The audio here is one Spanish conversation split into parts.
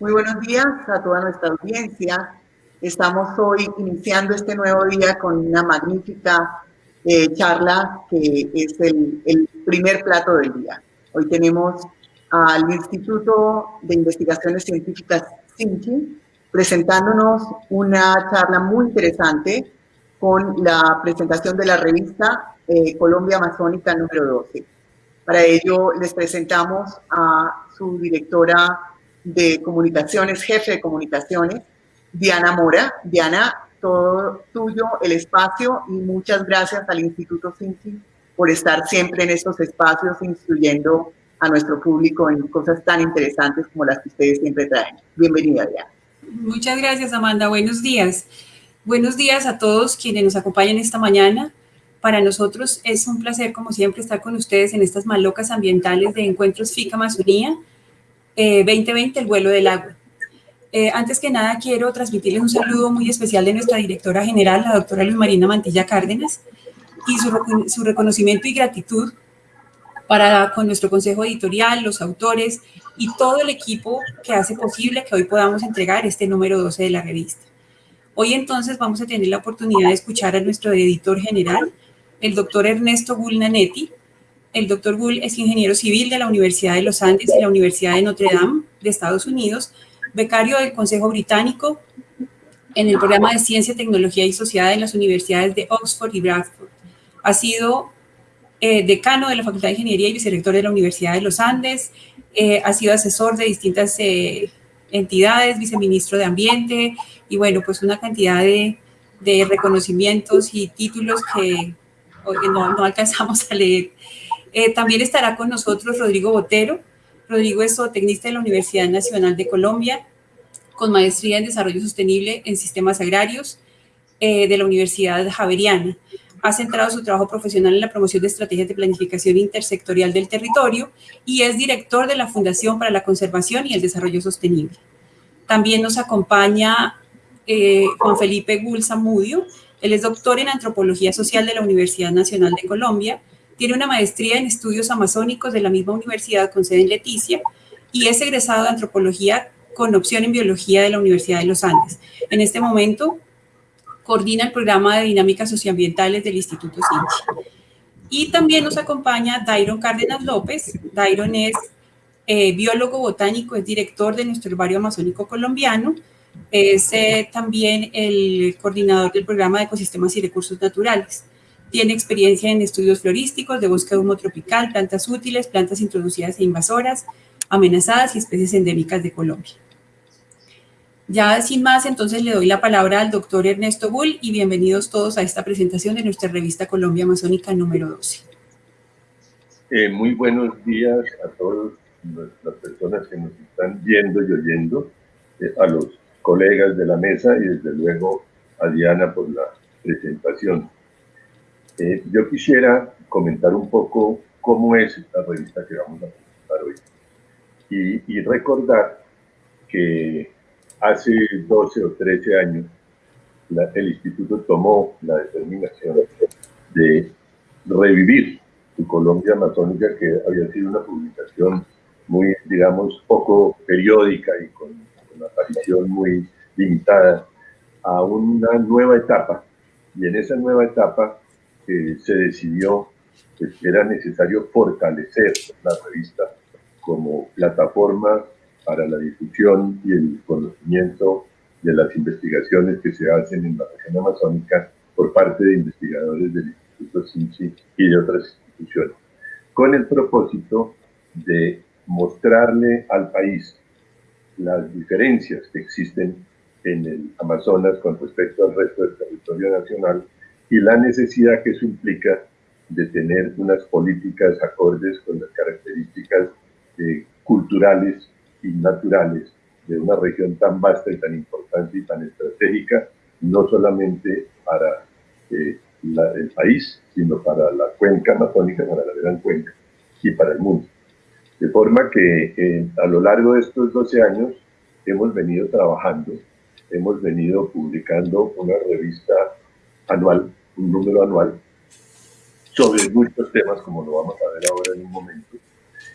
Muy buenos días a toda nuestra audiencia. Estamos hoy iniciando este nuevo día con una magnífica eh, charla que es el, el, primer plato del día. Hoy tenemos al Instituto de Investigaciones Científicas CINCHI presentándonos una charla muy interesante con la presentación de la revista eh, Colombia Amazónica número 12. Para ello les presentamos a su directora de comunicaciones, jefe de comunicaciones, Diana Mora. Diana, todo tuyo el espacio y muchas gracias al Instituto CINCI por estar siempre en estos espacios instruyendo a nuestro público en cosas tan interesantes como las que ustedes siempre traen. Bienvenida, Diana. Muchas gracias, Amanda. Buenos días. Buenos días a todos quienes nos acompañan esta mañana. Para nosotros es un placer, como siempre, estar con ustedes en estas malocas ambientales de Encuentros FICA Amazonía 2020, eh, el vuelo del agua. Eh, antes que nada, quiero transmitirles un saludo muy especial de nuestra directora general, la doctora Luz Marina Mantilla Cárdenas, y su, reconocimiento y gratitud para con nuestro consejo editorial, los autores y todo el equipo que hace posible que hoy podamos entregar este número 12 de la revista. Hoy entonces vamos a tener la oportunidad de escuchar a nuestro editor general, el doctor Ernesto Gull Nanetti, el doctor Gull es ingeniero civil de la Universidad de los Andes y la Universidad de Notre Dame de Estados Unidos, becario del Consejo Británico en el programa de Ciencia, Tecnología y Sociedad en las universidades de Oxford y Bradford. Ha sido eh, decano de la Facultad de Ingeniería y vicerrector de la Universidad de los Andes. Eh, ha sido asesor de distintas eh, entidades, viceministro de Ambiente y bueno, pues una cantidad de, de reconocimientos y títulos que no, no alcanzamos a leer. Eh, también estará con nosotros Rodrigo Botero. Rodrigo es zootecnista de la Universidad Nacional de Colombia, con maestría en Desarrollo Sostenible en Sistemas Agrarios eh, de la Universidad Javeriana. Ha centrado su trabajo profesional en la promoción de estrategias de planificación intersectorial del territorio y es director de la Fundación para la Conservación y el Desarrollo Sostenible. También nos acompaña eh, Juan Felipe Gulsa Mudio. Él es doctor en Antropología Social de la Universidad Nacional de Colombia tiene una maestría en estudios amazónicos de la misma universidad con sede en Leticia y es egresado de antropología con opción en biología de la Universidad de los Andes. En este momento coordina el programa de dinámicas socioambientales del Instituto CINCHI. Y también nos acompaña Dairon Cárdenas López. Dairon es eh, biólogo botánico, es director de nuestro herbario amazónico colombiano, es eh, también el coordinador del programa de ecosistemas y recursos naturales. Tiene experiencia en estudios florísticos de bosque humo tropical, plantas útiles, plantas introducidas e invasoras, amenazadas y especies endémicas de Colombia. Ya sin más, entonces le doy la palabra al doctor Ernesto Bull y bienvenidos todos a esta presentación de nuestra revista Colombia Amazónica número 12. Eh, muy buenos días a todas las personas que nos están viendo y oyendo, eh, a los colegas de la mesa y desde luego a Diana por la presentación. Eh, yo quisiera comentar un poco cómo es esta revista que vamos a presentar hoy y, recordar que hace 12 o 13 años el instituto tomó la determinación de revivir su Colombia Amazónica, que había sido una publicación muy, digamos, poco periódica y con una aparición muy limitada, a una nueva etapa. Y en esa nueva etapa se decidió que era necesario fortalecer la revista como plataforma para la difusión y el conocimiento de las investigaciones que se hacen en la región amazónica por parte de investigadores del Instituto CINCI y de otras instituciones, con el propósito de mostrarle al país las diferencias que existen en el Amazonas con respecto al resto del territorio nacional y la necesidad que eso implica de tener unas políticas acordes con las características eh, culturales y naturales de una región tan vasta y tan importante y tan estratégica, no solamente para eh, el país, sino para la cuenca amazónica, para la gran cuenca y para el mundo. De forma que eh, a lo largo de estos 12 años hemos venido trabajando, hemos venido publicando una revista anual un número anual sobre muchos temas, como lo vamos a ver ahora en un momento.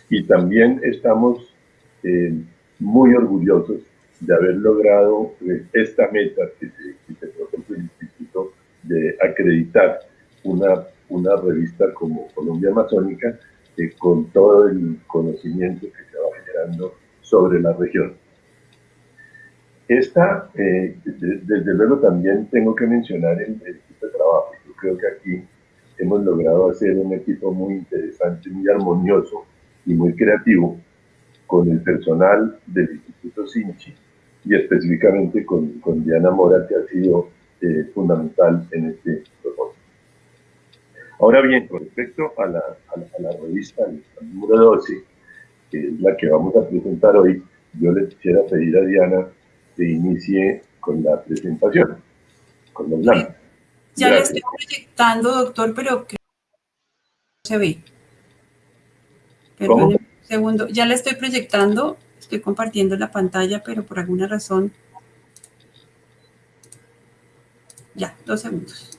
Y también estamos eh, muy orgullosos de haber logrado eh, esta meta que se, que el Instituto de acreditar una, una revista como Colombia Amazónica eh, con todo el conocimiento que se va generando sobre la región. Esta, desde luego también tengo que mencionar el, trabajo. Creo que aquí hemos logrado hacer un equipo muy interesante, muy armonioso y muy creativo con el personal del Instituto Sinchi y específicamente con, Diana Mora, que ha sido eh, fundamental en este propósito. Ahora bien, con respecto a la, a la, revista número 12, que es la que vamos a presentar hoy, yo le quisiera pedir a Diana que inicie con la presentación, con los láminas. Ya le estoy proyectando, doctor, pero que no se ve. Perdón, un segundo. Ya le estoy proyectando, estoy compartiendo la pantalla, pero por alguna razón... Ya, dos segundos.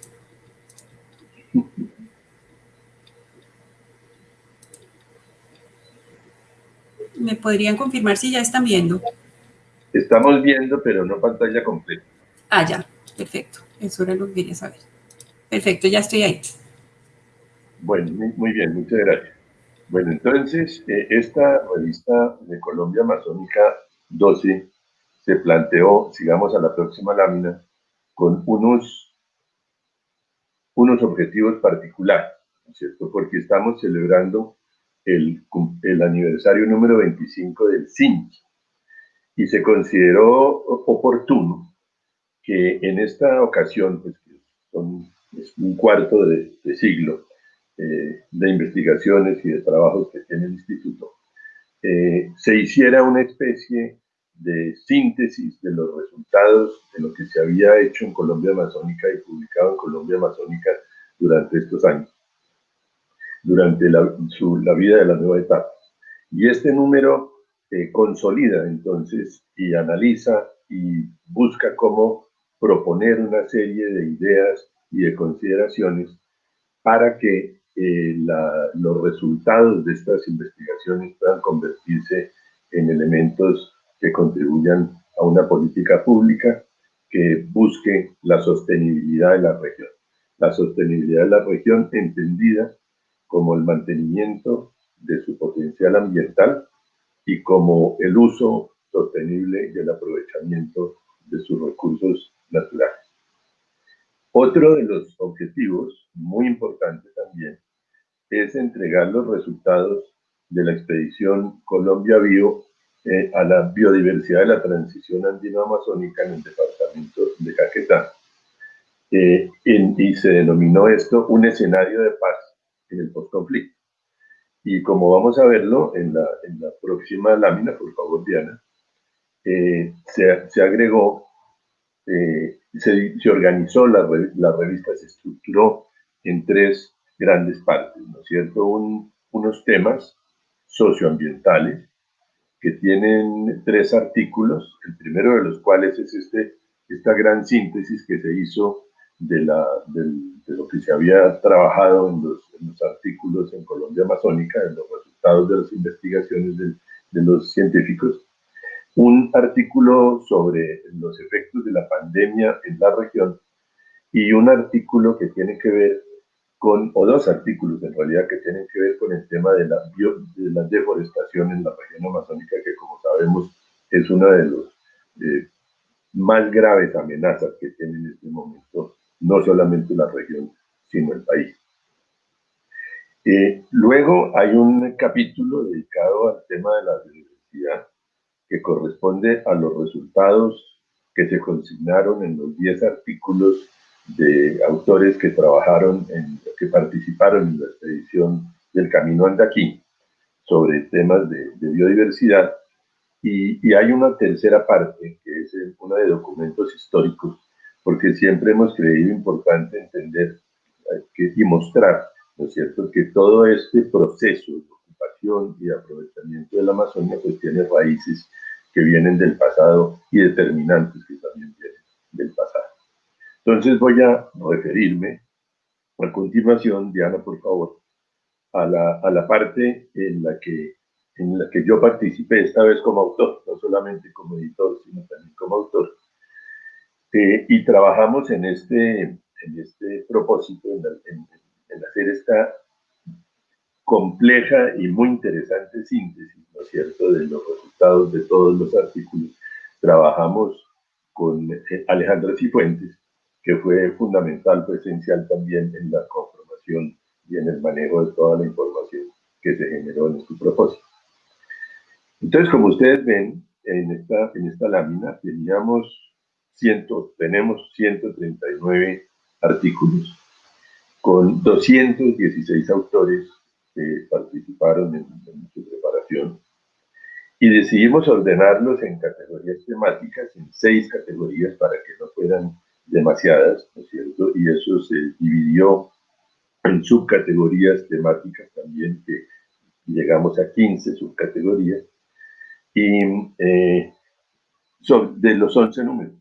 ¿Me podrían confirmar si ya están viendo? Estamos viendo, pero no pantalla completa. Ah, ya, perfecto. Eso era lo que quería saber. Perfecto, ya estoy ahí. Bueno, muy bien, muchas gracias. Bueno, entonces, eh, esta revista de Colombia Amazónica 12 se planteó, sigamos a la próxima lámina, con unos, unos objetivos particulares, ¿no es cierto? Porque estamos celebrando el, el aniversario número 25 del CINC y se consideró oportuno que en esta ocasión, pues, son un cuarto de, siglo eh, de investigaciones y de trabajos que tiene el instituto, eh, se hiciera una especie de síntesis de los resultados de lo que se había hecho en Colombia Amazónica y publicado en Colombia Amazónica durante estos años, durante la, la vida de la nueva etapa. Y este número eh, consolida entonces y analiza y busca cómo proponer una serie de ideas y de consideraciones para que eh, los resultados de estas investigaciones puedan convertirse en elementos que contribuyan a una política pública que busque la sostenibilidad de la región. La sostenibilidad de la región entendida como el mantenimiento de su potencial ambiental y como el uso sostenible y el aprovechamiento de sus recursos naturales. Otro de los objetivos, muy importante también, es entregar los resultados de la expedición Colombia Bio eh, a la biodiversidad de la transición andino-amazónica en el departamento de Caquetá. Eh, y se denominó esto un escenario de paz en el postconflicto. Y como vamos a verlo en la, próxima lámina, por favor, Diana, eh, se, agregó eh, se, organizó la, revista, se estructuró en tres grandes partes, ¿no es cierto? unos temas socioambientales que tienen tres artículos, el primero de los cuales es este, esta gran síntesis que se hizo de, la, de lo que se había trabajado en los, en los, artículos en Colombia Amazónica, en los resultados de las investigaciones de, de los científicos, un artículo sobre los efectos de la pandemia en la región y un artículo que tiene que ver con, o dos artículos en realidad que tienen que ver con el tema de la, la deforestación en la región amazónica, que como sabemos es una de las eh, más graves amenazas que tiene en este momento no solamente la región, sino el país. Eh, luego hay un capítulo dedicado al tema de la biodiversidad que corresponde a los resultados que se consignaron en los 10 artículos de autores que trabajaron, en, que participaron en la expedición del Camino Andaquí sobre temas de, biodiversidad. Y, y, hay una tercera parte, que es una de documentos históricos, porque siempre hemos creído importante entender eh, que, y mostrar, ¿no es cierto?, que todo este proceso y aprovechamiento de la Amazonia, pues tiene raíces que vienen del pasado y determinantes que también vienen del pasado. Entonces voy a referirme a continuación, Diana, por favor, a la, a la parte en la que en la que yo participé esta vez como autor, no solamente como editor, sino también como autor. Eh, y trabajamos en este, en este propósito, en hacer esta compleja y muy interesante síntesis, ¿no es cierto?, de los resultados de todos los artículos. Trabajamos con eh, Alejandra Cifuentes, que fue fundamental, fue esencial también en la conformación y en el manejo de toda la información que se generó en este propósito. Entonces, como ustedes ven, en esta, en esta lámina teníamos ciento, tenemos 139 artículos con 216 autores que participaron en, su preparación y decidimos ordenarlos en categorías temáticas, en seis categorías para que no fueran demasiadas, ¿no es cierto? Y eso se dividió en subcategorías temáticas también, que llegamos a 15 subcategorías, y eh, son de los 11 números.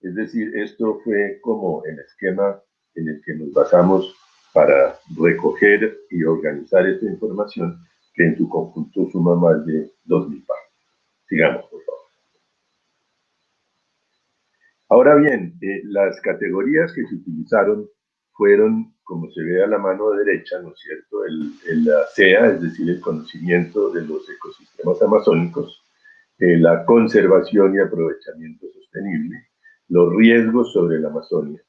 Es decir, esto fue como el esquema en el que nos basamos para recoger y organizar esta información que en su conjunto suma más de 2.000 páginas. Sigamos, por favor. Ahora bien, eh, las categorías que se utilizaron fueron, como se ve a la mano derecha, ¿no es cierto?, el, el CEA, es decir, el conocimiento de los ecosistemas amazónicos, eh, la conservación y aprovechamiento sostenible, los riesgos sobre la Amazonia,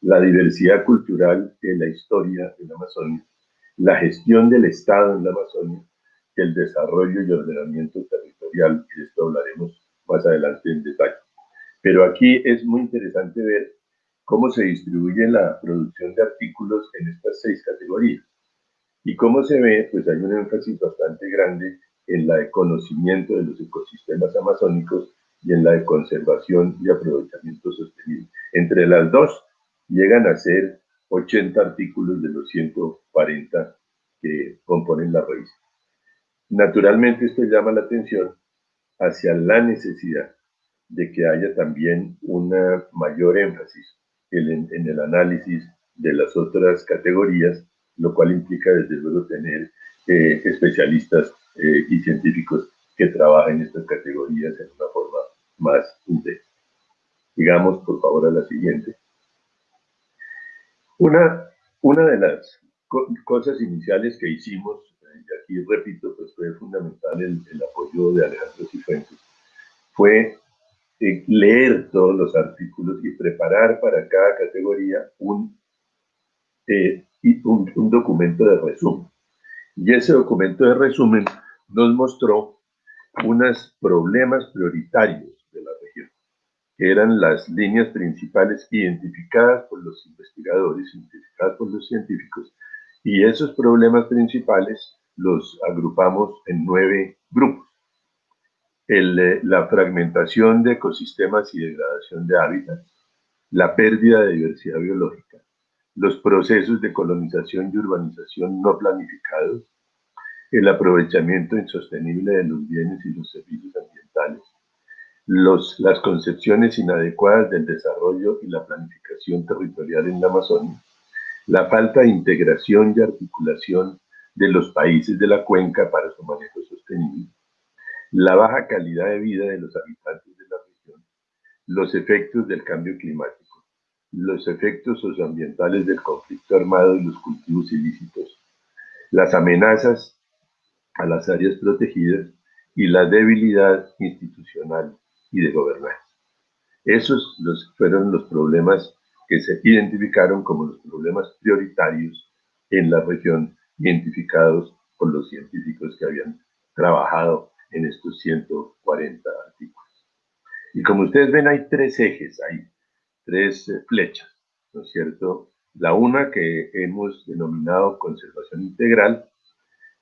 la diversidad cultural en la historia de la Amazonia, la gestión del Estado en la Amazonia, el desarrollo y ordenamiento territorial, y de esto hablaremos más adelante en detalle. Pero aquí es muy interesante ver cómo se distribuye la producción de artículos en estas seis categorías. Y cómo se ve, pues hay un énfasis bastante grande en la de conocimiento de los ecosistemas amazónicos y en la de conservación y aprovechamiento sostenible. Entre las dos llegan a ser 80 artículos de los 140 que componen la revista. Naturalmente esto llama la atención hacia la necesidad de que haya también una mayor énfasis en, el análisis de las otras categorías, lo cual implica desde luego tener eh, especialistas eh, y científicos que trabajen estas categorías en una forma más intensa. Digamos, por favor, a la siguiente. Una, una de las cosas iniciales que hicimos, y aquí repito, pues fue fundamental el, apoyo de Alejandro Cifuentes, fue eh, leer todos los artículos y preparar para cada categoría un, eh, un, un documento de resumen. Y ese documento de resumen nos mostró unos problemas prioritarios eran las líneas principales identificadas por los investigadores, identificadas por los científicos, y esos problemas principales los agrupamos en nueve grupos. Eh, la fragmentación de ecosistemas y degradación de hábitats, la pérdida de diversidad biológica, los procesos de colonización y urbanización no planificados, el aprovechamiento insostenible de los bienes y los servicios ambientales, las concepciones inadecuadas del desarrollo y la planificación territorial en la Amazonia, la falta de integración y articulación de los países de la cuenca para su manejo sostenible, la baja calidad de vida de los habitantes de la región, los efectos del cambio climático, los efectos socioambientales del conflicto armado y los cultivos ilícitos, las amenazas a las áreas protegidas y la debilidad institucional y de gobernanza. Esos los, fueron los problemas que se identificaron como los problemas prioritarios en la región, identificados por los científicos que habían trabajado en estos 140 artículos. Y como ustedes ven, hay tres ejes, hay tres eh, flechas, ¿no es cierto? La una que hemos denominado conservación integral,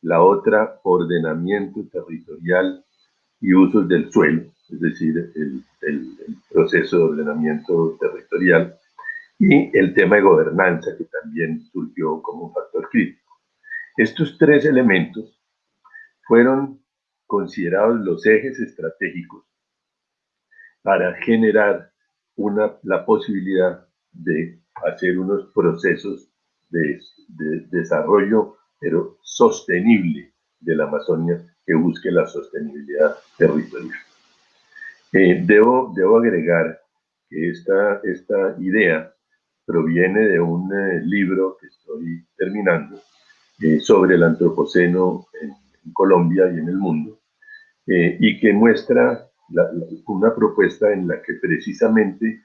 la otra ordenamiento territorial y usos del suelo, es decir, el, proceso de ordenamiento territorial, y el tema de gobernanza, que también surgió como un factor crítico. Estos tres elementos fueron considerados los ejes estratégicos para generar una, la posibilidad de hacer unos procesos de, de desarrollo, pero sostenible de la Amazonia que busque la sostenibilidad territorial. Eh, debo, debo agregar que esta, esta idea proviene de un eh, libro que estoy terminando eh, sobre el antropoceno en, Colombia y en el mundo, y que muestra una propuesta en la que precisamente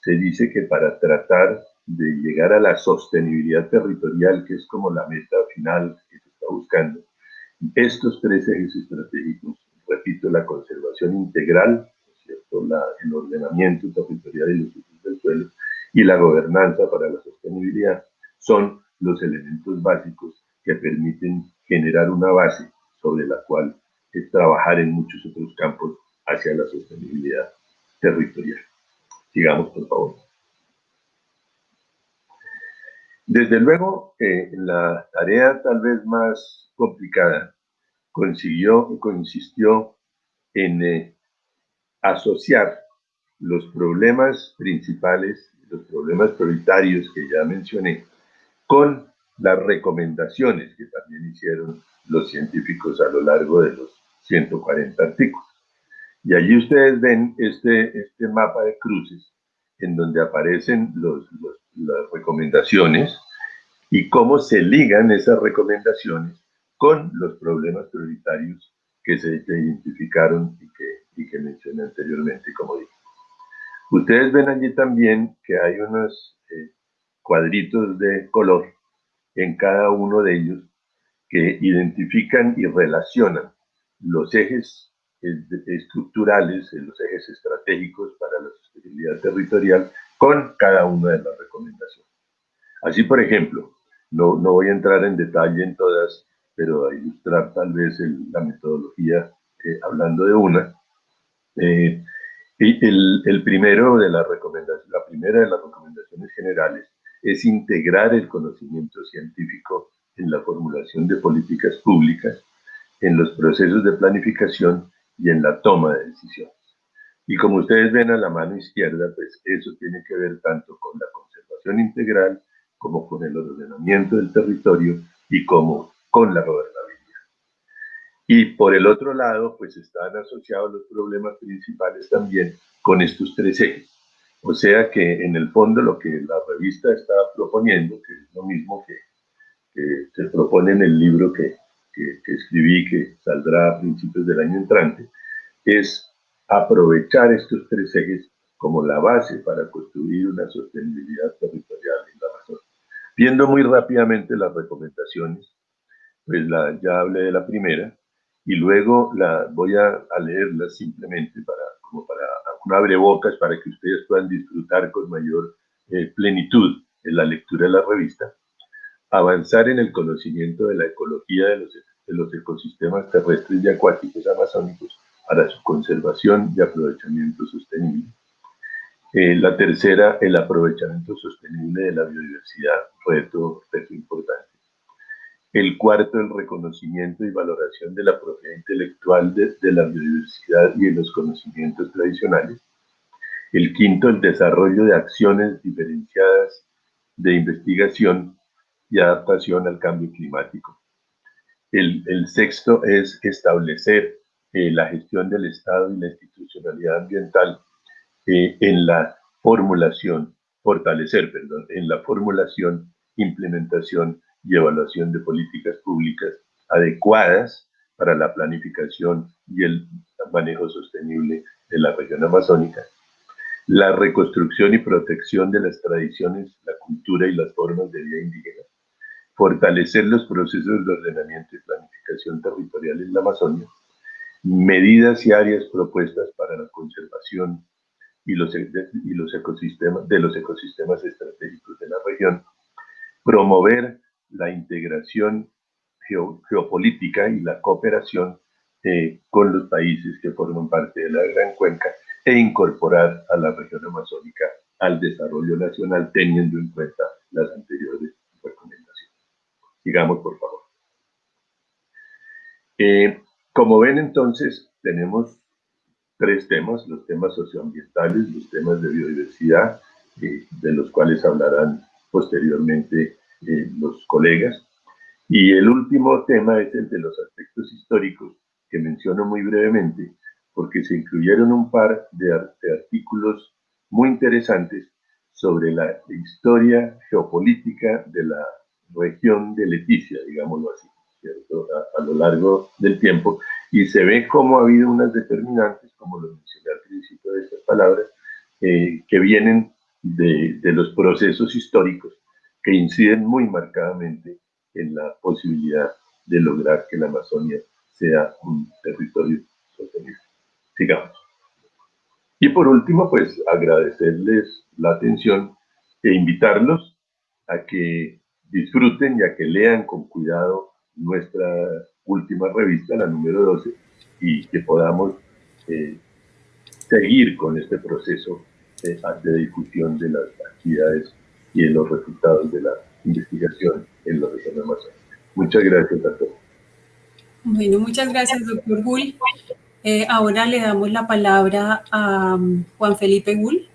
se dice que para tratar de llegar a la sostenibilidad territorial, que es como la meta final que se está buscando, estos tres ejes estratégicos, repito, la conservación integral, ¿cierto? el ordenamiento territorial y los usos del suelo, y la gobernanza para la sostenibilidad, son los elementos básicos que permiten generar una base sobre la cual trabajar en muchos otros campos hacia la sostenibilidad territorial. Sigamos, por favor. Desde luego, eh, la tarea tal vez más complicada consiguió, consistió en eh, asociar los problemas principales, los problemas prioritarios que ya mencioné, con las recomendaciones que también hicieron los científicos a lo largo de los 140 artículos. Y allí ustedes ven este, este mapa de cruces en donde aparecen las recomendaciones y cómo se ligan esas recomendaciones con los problemas prioritarios que se identificaron y que, y que mencioné anteriormente, como dije. Ustedes ven allí también que hay unos eh, cuadritos de color en cada uno de ellos que identifican y relacionan los ejes eh, estructurales, los ejes estratégicos para la sostenibilidad territorial con cada una de las recomendaciones. Así, por ejemplo, no, no voy a entrar en detalle en todas, pero a ilustrar tal vez la metodología eh, hablando de una. Eh, el, el, primero de las recomendaciones, la primera de las recomendaciones generales es integrar el conocimiento científico en la formulación de políticas públicas, en los procesos de planificación y en la toma de decisiones. Y como ustedes ven a la mano izquierda, pues eso tiene que ver tanto con la conservación integral como con el ordenamiento del territorio y como con la gobernabilidad. Y por el otro lado, pues están asociados los problemas principales también con estos tres ejes. O sea que en el fondo lo que la revista está proponiendo, que es lo mismo que, que se propone en el libro que, que, escribí, que saldrá a principios del año entrante, es aprovechar estos tres ejes como la base para construir una sostenibilidad territorial en la Amazonia. Viendo muy rápidamente las recomendaciones, pues la, ya hablé de la primera, y luego la, voy a, a leerlas simplemente para, como para para que ustedes puedan disfrutar con mayor eh, plenitud en la lectura de la revista avanzar en el conocimiento de la ecología de los, de los ecosistemas terrestres y acuáticos amazónicos para su conservación y aprovechamiento sostenible. Eh, la tercera, el aprovechamiento sostenible de la biodiversidad, reto, reto importante. El cuarto, el reconocimiento y valoración de la propiedad intelectual de, la biodiversidad y de los conocimientos tradicionales. El quinto, el desarrollo de acciones diferenciadas de investigación y adaptación al cambio climático. El, el sexto es establecer eh, la gestión del Estado y la institucionalidad ambiental eh, en la formulación, fortalecer, perdón, en la formulación, implementación y evaluación de políticas públicas adecuadas para la planificación y el manejo sostenible de la región amazónica. La reconstrucción y protección de las tradiciones, la cultura y las formas de vida indígenas fortalecer los procesos de ordenamiento y planificación territorial en la Amazonia, medidas y áreas propuestas para la conservación y los, y los ecosistemas, de los ecosistemas estratégicos de la región, promover la integración geopolítica y la cooperación eh, con los países que forman parte de la Gran Cuenca e incorporar a la región amazónica al desarrollo nacional teniendo en cuenta las anteriores recomendaciones. Sigamos, por favor. Eh, como ven, entonces, tenemos tres temas, los temas socioambientales, los temas de biodiversidad, eh, de los cuales hablarán posteriormente eh, los colegas. Y el último tema es el de los aspectos históricos, que menciono muy brevemente, porque se incluyeron un par de, artículos muy interesantes sobre la historia geopolítica de la región de Leticia, digámoslo así, A, lo largo del tiempo, y se ve cómo ha habido unas determinantes, como lo mencioné al principio de estas palabras, eh, que vienen de, de, los procesos históricos que inciden muy marcadamente en la posibilidad de lograr que la Amazonia sea un territorio sostenible. Sigamos. Y por último, pues agradecerles la atención e invitarlos a que disfruten y a que lean con cuidado nuestra última revista, la número 12, y que podamos eh, seguir con este proceso de difusión de las actividades y de los resultados de la investigación en la región amazónica. Muchas gracias a todos. Bueno, muchas gracias, doctor Gull. Eh, ahora le damos la palabra a um, Juan Felipe Gull.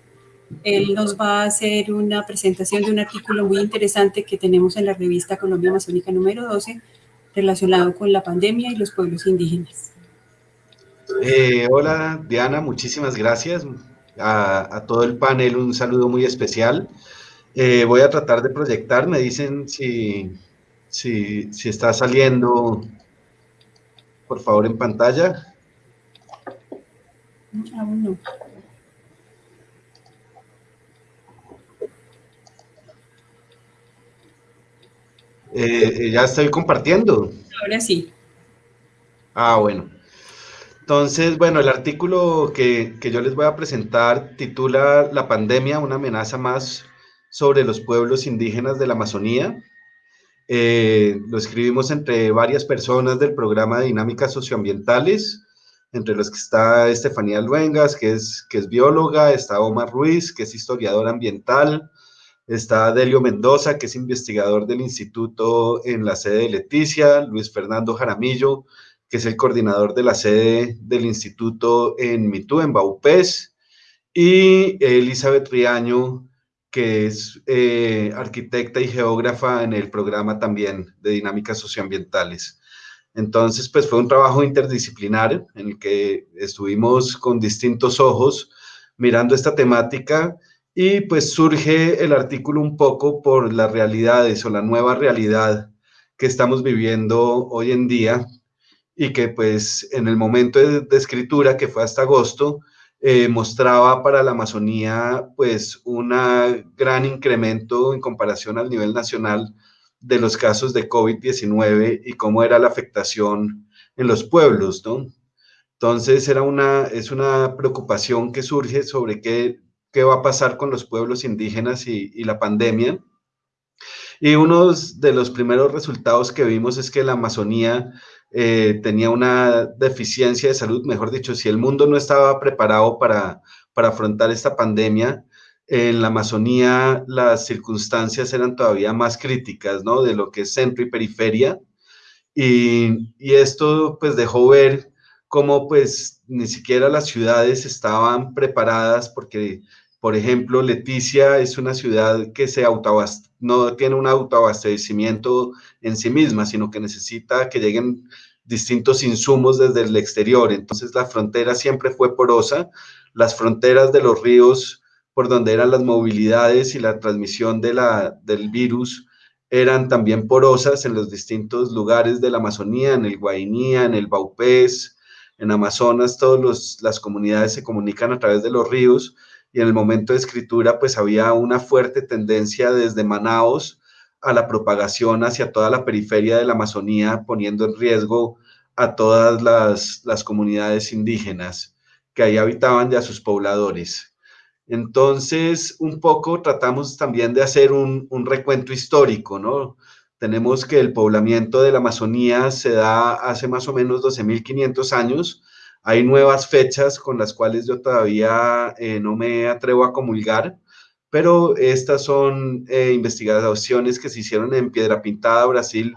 Él nos va a hacer una presentación de un artículo muy interesante que tenemos en la revista Colombia Amazónica número 12 relacionado con la pandemia y los pueblos indígenas. Eh, hola Diana, muchísimas gracias. A, todo el panel un saludo muy especial. Eh, voy a tratar de proyectar, me dicen si, si, si está saliendo, por favor, en pantalla. Eh, ya estoy compartiendo. Ahora sí. Ah, bueno. Entonces, bueno, el artículo que, que, yo les voy a presentar titula La pandemia, una amenaza más sobre los pueblos indígenas de la Amazonía. Eh, lo escribimos entre varias personas del programa de dinámicas socioambientales, entre los que está Estefanía Luengas, que es, que es bióloga, está Omar Ruiz, que es historiador ambiental, está Delio Mendoza, que es investigador del instituto en la sede de Leticia, Luis Fernando Jaramillo, que es el coordinador de la sede del instituto en Mitú, en Baupés, y Elizabeth Riaño, que es eh, arquitecta y geógrafa en el programa también de dinámicas socioambientales. Entonces, pues fue un trabajo interdisciplinar en el que estuvimos con distintos ojos mirando esta temática y pues surge el artículo un poco por las realidades o la nueva realidad que estamos viviendo hoy en día y que pues en el momento de, escritura, que fue hasta agosto, eh, mostraba para la Amazonía pues un gran incremento en comparación al nivel nacional de los casos de COVID-19 y cómo era la afectación en los pueblos, ¿no? Entonces era una, es una preocupación que surge sobre qué, qué va a pasar con los pueblos indígenas y, y la pandemia. Y uno de los primeros resultados que vimos es que la Amazonía eh, tenía una deficiencia de salud, mejor dicho, si el mundo no estaba preparado para, para afrontar esta pandemia, en la Amazonía las circunstancias eran todavía más críticas, ¿no? De lo que es centro y periferia. Y, y, esto pues dejó ver cómo pues ni siquiera las ciudades estaban preparadas porque, por ejemplo, Leticia es una ciudad que se no tiene un autoabastecimiento en sí misma, sino que necesita que lleguen distintos insumos desde el exterior. Entonces la frontera siempre fue porosa. Las fronteras de los ríos por donde eran las movilidades y la transmisión de la, del virus eran también porosas en los distintos lugares de la Amazonía, en el Guainía, en el Baupés, en Amazonas, todas las comunidades se comunican a través de los ríos y en el momento de escritura pues había una fuerte tendencia desde Manaos a la propagación hacia toda la periferia de la Amazonía, poniendo en riesgo a todas las, las comunidades indígenas que ahí habitaban y a sus pobladores. Entonces, un poco tratamos también de hacer un, recuento histórico, ¿no? Tenemos que el poblamiento de la Amazonía se da hace más o menos 12.500 años. Hay nuevas fechas con las cuales yo todavía eh, no me atrevo a comulgar, pero estas son eh, investigaciones que se hicieron en Piedra Pintada, Brasil,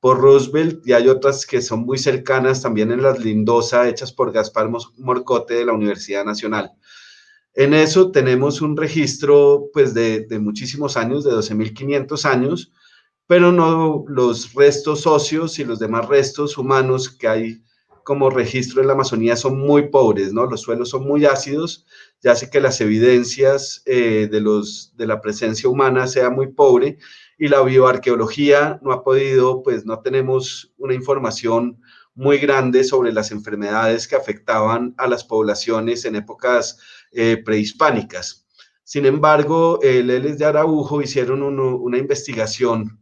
por Roosevelt, y hay otras que son muy cercanas también en las Lindosa, hechas por Gaspar Morcote de la Universidad Nacional. En eso tenemos un registro pues de, muchísimos años, de 12.500 años, pero no los restos óseos y los demás restos humanos que hay como registro en la Amazonía son muy pobres, ¿no? Los suelos son muy ácidos, ya hace que las evidencias eh, de, los, de la presencia humana sea muy pobre y la bioarqueología no ha podido, pues no tenemos una información muy grande sobre las enfermedades que afectaban a las poblaciones en épocas eh, prehispánicas. Sin embargo, el Eles de Araujo hicieron una investigación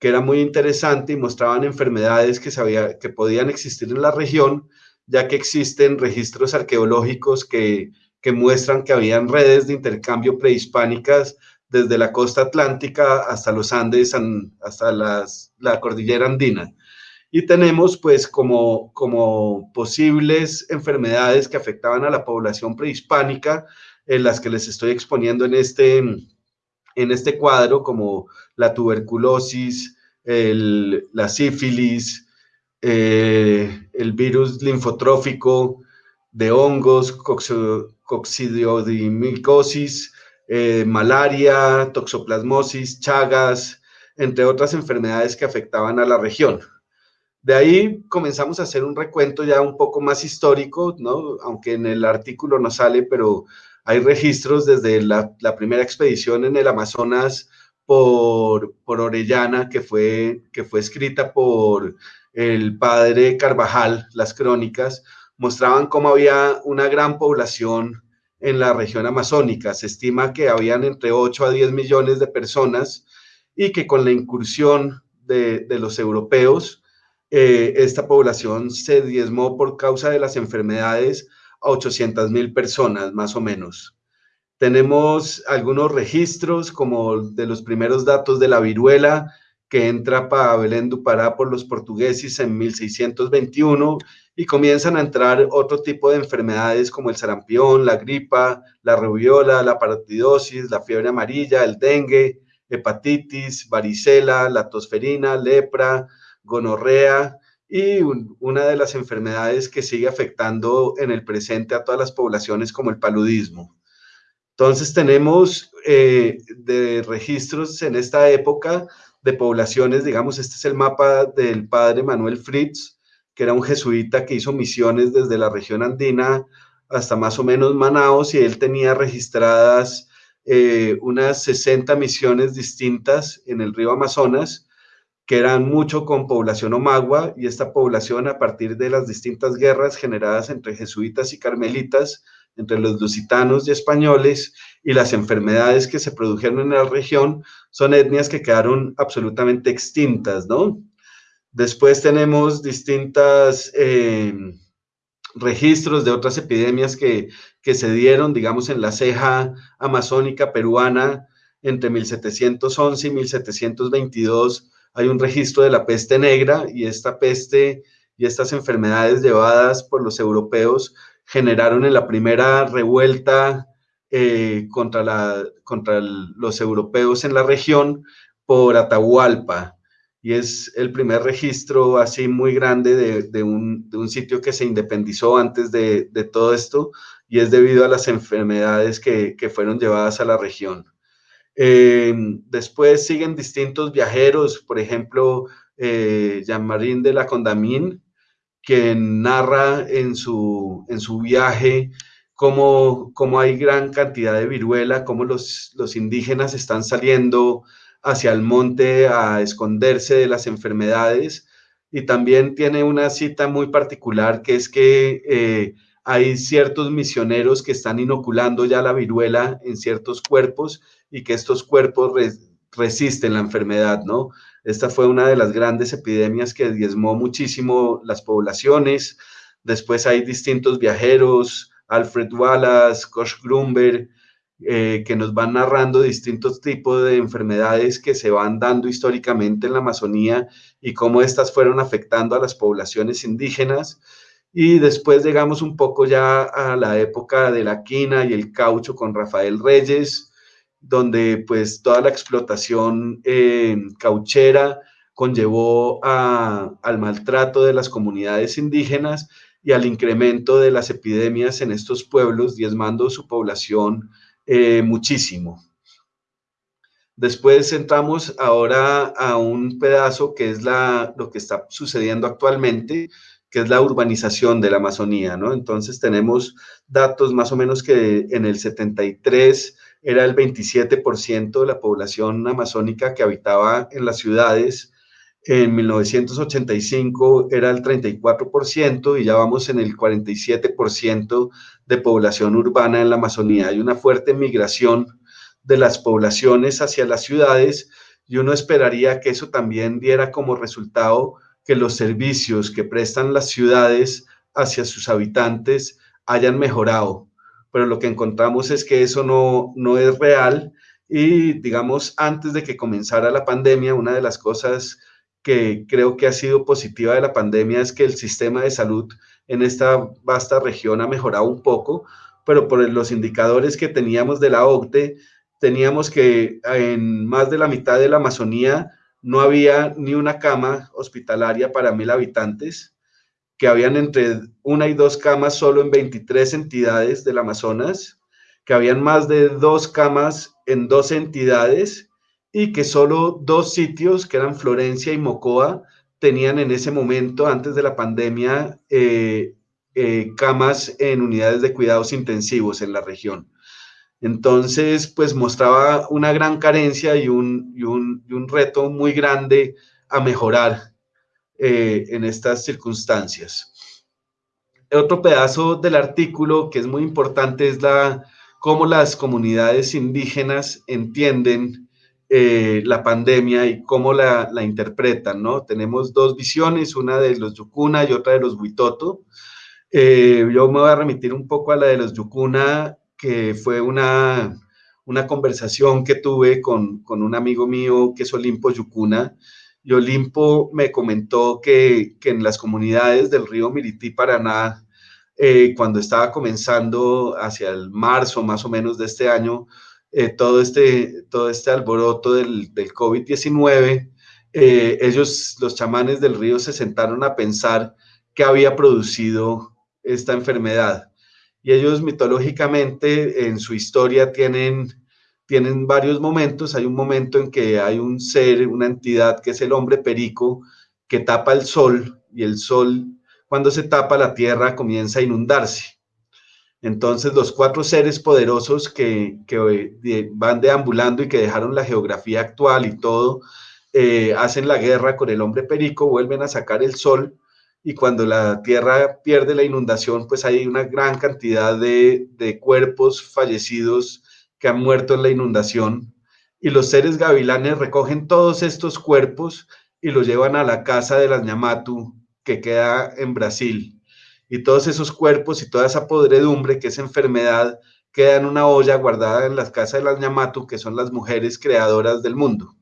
que era muy interesante y mostraban enfermedades que, sabía, que podían existir en la región, ya que existen registros arqueológicos que, que muestran que habían redes de intercambio prehispánicas desde la costa atlántica hasta los Andes, hasta las, la cordillera andina. Y tenemos pues como, como posibles enfermedades que afectaban a la población prehispánica, en las que les estoy exponiendo en este, en este cuadro como la tuberculosis, la sífilis, eh, el virus linfotrófico de hongos, coccidiodimicosis, eh, malaria, toxoplasmosis, chagas, entre otras enfermedades que afectaban a la región. De ahí comenzamos a hacer un recuento ya un poco más histórico, ¿no? aunque en el artículo no sale, pero hay registros desde la, primera expedición en el Amazonas por, por, Orellana, que fue, que fue escrita por el padre Carvajal, las crónicas, mostraban cómo había una gran población en la región amazónica. Se estima que habían entre 8 a 10 millones de personas y que con la incursión de, de los europeos, eh, esta población se diezmó por causa de las enfermedades a 800 mil personas, más o menos. Tenemos algunos registros, como de los primeros datos de la viruela, que entra para Belén du Pará por los portugueses en 1621 y comienzan a entrar otro tipo de enfermedades como el sarampión, la gripa, la rubiola, la parotidosis, la fiebre amarilla, el dengue, hepatitis, varicela, la tosferina, lepra, gonorrea, y una de las enfermedades que sigue afectando en el presente a todas las poblaciones como el paludismo. Entonces tenemos eh, de registros en esta época de poblaciones, digamos, este es el mapa del padre Manuel Fritz, que era un jesuita que hizo misiones desde la región andina hasta más o menos Manaos y él tenía registradas eh, unas 60 misiones distintas en el río Amazonas que eran mucho con población omagua y esta población a partir de las distintas guerras generadas entre jesuitas y carmelitas, entre los lusitanos y españoles y las enfermedades que se produjeron en la región, son etnias que quedaron absolutamente extintas, ¿no? Después tenemos distintos eh, registros de otras epidemias que, que se dieron, digamos, en la ceja amazónica peruana entre 1711 y 1722 hay un registro de la peste negra y esta peste y estas enfermedades llevadas por los europeos generaron en la primera revuelta eh, contra, la, contra los europeos en la región por Atahualpa. Y es el primer registro así muy grande de, un, sitio que se independizó antes de, todo esto y es debido a las enfermedades que fueron llevadas a la región. Eh, después siguen distintos viajeros, por ejemplo, eh, Jean-Marie de la Condamine, que narra en su, en su viaje cómo, cómo, hay gran cantidad de viruela, cómo los, los indígenas están saliendo hacia el monte a esconderse de las enfermedades. Y también tiene una cita muy particular que es que eh, hay ciertos misioneros que están inoculando ya la viruela en ciertos cuerpos y que estos cuerpos resisten la enfermedad, ¿no? Esta fue una de las grandes epidemias que diezmó muchísimo las poblaciones. Después hay distintos viajeros, Alfred Wallace, Koch Grumber, eh, que nos van narrando distintos tipos de enfermedades que se van dando históricamente en la Amazonía y cómo estas fueron afectando a las poblaciones indígenas. Y después llegamos un poco ya a la época de la quina y el caucho con Rafael Reyes, donde pues toda la explotación eh, cauchera conllevó al maltrato de las comunidades indígenas y al incremento de las epidemias en estos pueblos, diezmando su población eh, muchísimo. Después entramos ahora a un pedazo que es la, lo que está sucediendo actualmente, que es la urbanización de la Amazonía, ¿no? Entonces tenemos datos más o menos que en el 73 era el 27% de la población amazónica que habitaba en las ciudades, en 1985 era el 34% y ya vamos en el 47% de población urbana en la Amazonía. Hay una fuerte migración de las poblaciones hacia las ciudades y uno esperaría que eso también diera como resultado que los servicios que prestan las ciudades hacia sus habitantes hayan mejorado. Pero lo que encontramos es que eso no, no es real. Y digamos, antes de que comenzara la pandemia, una de las cosas que creo que ha sido positiva de la pandemia es que el sistema de salud en esta vasta región ha mejorado un poco, pero por los indicadores que teníamos de la OCDE, teníamos que en más de la mitad de la Amazonía no había ni una cama hospitalaria para mil habitantes, que habían entre una y dos camas solo en 23 entidades del Amazonas, que habían más de dos camas en dos entidades y que solo dos sitios, que eran Florencia y Mocoa, tenían en ese momento, antes de la pandemia, eh, eh, camas en unidades de cuidados intensivos en la región. Entonces, pues mostraba una gran carencia y un, un, reto muy grande a mejorar eh, en estas circunstancias. Otro pedazo del artículo que es muy importante es la, cómo las comunidades indígenas entienden eh, la pandemia y cómo la, la, interpretan, ¿no? Tenemos dos visiones, una de los Yukuna y otra de los Huitoto. Eh, yo me voy a remitir un poco a la de los Yukuna que fue una, una conversación que tuve con, con, un amigo mío que es Olimpo Yucuna. Y Olimpo me comentó que, que en las comunidades del río Mirití, Paraná, eh, cuando estaba comenzando hacia el marzo más o menos de este año, eh, todo, este, todo este alboroto del, del COVID-19, eh, ellos, los chamanes del río, se sentaron a pensar qué había producido esta enfermedad. Y ellos mitológicamente en su historia tienen, tienen varios momentos. Hay un momento en que hay un ser, una entidad que es el hombre perico, que tapa el sol y el sol, cuando se tapa la tierra, comienza a inundarse. Entonces los cuatro seres poderosos que, que van deambulando y que dejaron la geografía actual y todo, eh, hacen la guerra con el hombre perico, vuelven a sacar el sol y cuando la tierra pierde la inundación, pues hay una gran cantidad de, cuerpos fallecidos que han muerto en la inundación y los seres gavilanes recogen todos estos cuerpos y los llevan a la casa de las Ñamatu que queda en Brasil. Y todos esos cuerpos y toda esa podredumbre que es enfermedad queda en una olla guardada en las casas de las Ñamatu, que son las mujeres creadoras del mundo.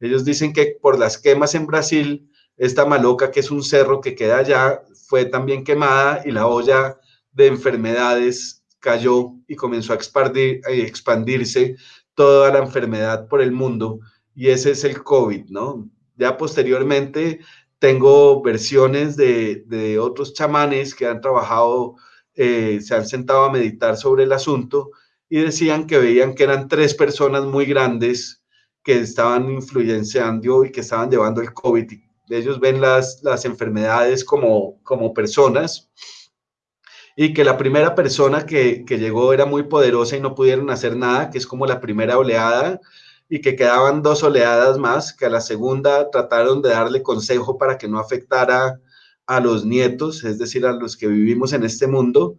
Ellos dicen que por las quemas en Brasil esta maloca, que es un cerro que queda allá, fue también quemada y la olla de enfermedades cayó y comenzó a expandir, a expandirse toda la enfermedad por el mundo y ese es el COVID, ¿no? Ya posteriormente tengo versiones de, otros chamanes que han trabajado, eh, se han sentado a meditar sobre el asunto y decían que veían que eran tres personas muy grandes que estaban influenciando y que estaban llevando el COVID ellos ven las, las enfermedades como, como personas y que la primera persona que, que, llegó era muy poderosa y no pudieron hacer nada, que es como la primera oleada, y que quedaban dos oleadas más, que a la segunda trataron de darle consejo para que no afectara a los nietos, es decir, a los que vivimos en este mundo,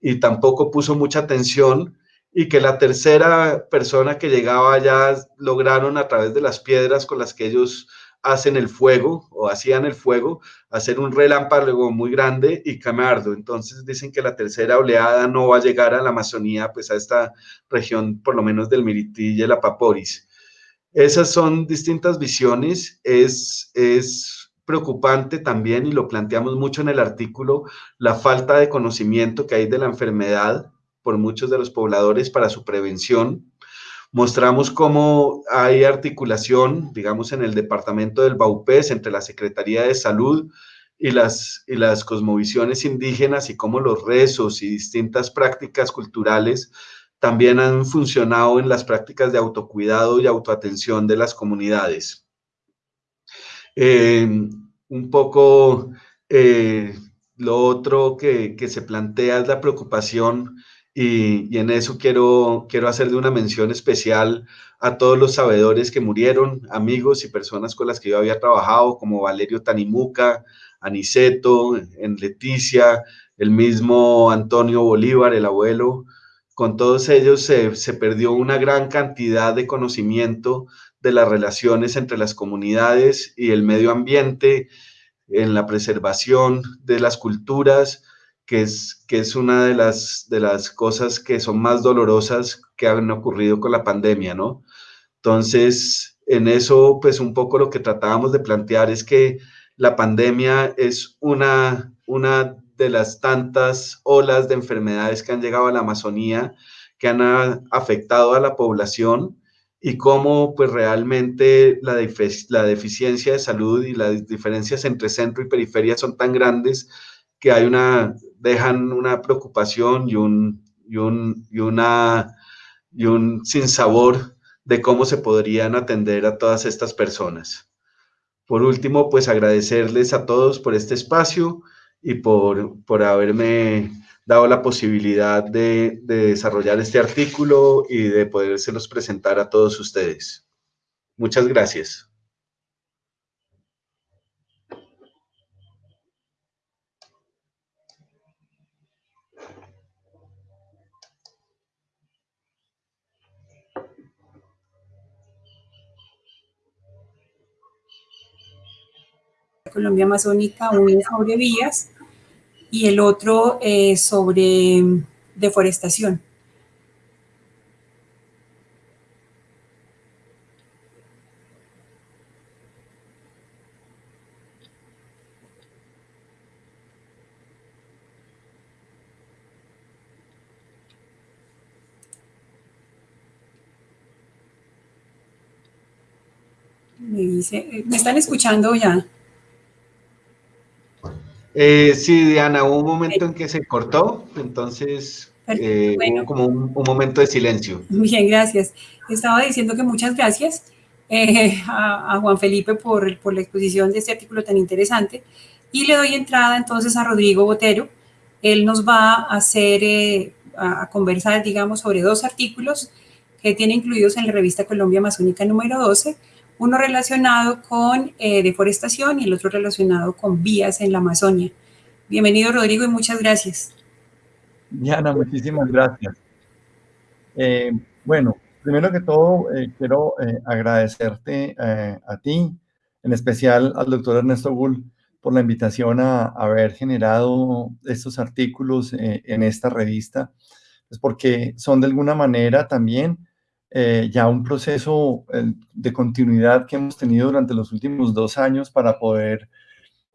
y tampoco puso mucha atención, y que la tercera persona que llegaba ya lograron a través de las piedras con las que ellos hacen el fuego o hacían el fuego, hacer un relámpago muy grande y quemarlo. Entonces dicen que la tercera oleada no va a llegar a la Amazonía, pues a esta región por lo menos del Mirití y el Apaporis. Esas son distintas visiones, es, es preocupante también, y lo planteamos mucho en el artículo, la falta de conocimiento que hay de la enfermedad por muchos de los pobladores para su prevención, Mostramos cómo hay articulación, digamos, en el departamento del Baupés entre la Secretaría de Salud y las, y las cosmovisiones indígenas y cómo los rezos y distintas prácticas culturales también han funcionado en las prácticas de autocuidado y autoatención de las comunidades. Eh, un poco eh, lo otro que, que, se plantea es la preocupación y, en eso quiero, quiero hacerle una mención especial a todos los sabedores que murieron, amigos y personas con las que yo había trabajado, como Valerio Tanimuca, Aniceto, en Leticia, el mismo Antonio Bolívar, el abuelo. Con todos ellos se, se perdió una gran cantidad de conocimiento de las relaciones entre las comunidades y el medio ambiente, en la preservación de las culturas, que es, que es una de las, de las cosas que son más dolorosas que han ocurrido con la pandemia, ¿no? Entonces, en eso, pues un poco lo que tratábamos de plantear es que la pandemia es una, una de las tantas olas de enfermedades que han llegado a la Amazonía, que han afectado a la población y cómo pues realmente la, la deficiencia de salud y las diferencias entre centro y periferia son tan grandes que hay una, dejan una preocupación y un, y un, y una, y un sinsabor de cómo se podrían atender a todas estas personas. Por último, pues agradecerles a todos por este espacio y por, por haberme dado la posibilidad de, de, desarrollar este artículo y de podérselos presentar a todos ustedes. Muchas gracias. Colombia Amazónica, uno sobre vías y el otro eh, sobre deforestación. Me dice, ¿me están escuchando ya? Eh, sí, Diana, hubo un momento en que se cortó, entonces eh, bueno. hubo como un, un, momento de silencio. Bien, gracias. Estaba diciendo que muchas gracias eh, a, a, Juan Felipe por, por, la exposición de este artículo tan interesante y le doy entrada entonces a Rodrigo Botero. Él nos va a hacer, eh, a, a conversar, digamos, sobre dos artículos que tiene incluidos en la revista Colombia Amazónica número 12, uno relacionado con eh, deforestación y el otro relacionado con vías en la Amazonia. Bienvenido, Rodrigo, y muchas gracias. Diana, muchísimas gracias. Eh, bueno, primero que todo, eh, quiero agradecerte a ti, en especial al doctor Ernesto Gull, por la invitación a, a haber generado estos artículos en esta revista, pues porque son de alguna manera también eh, ya un proceso eh, de continuidad que hemos tenido durante los últimos dos años para poder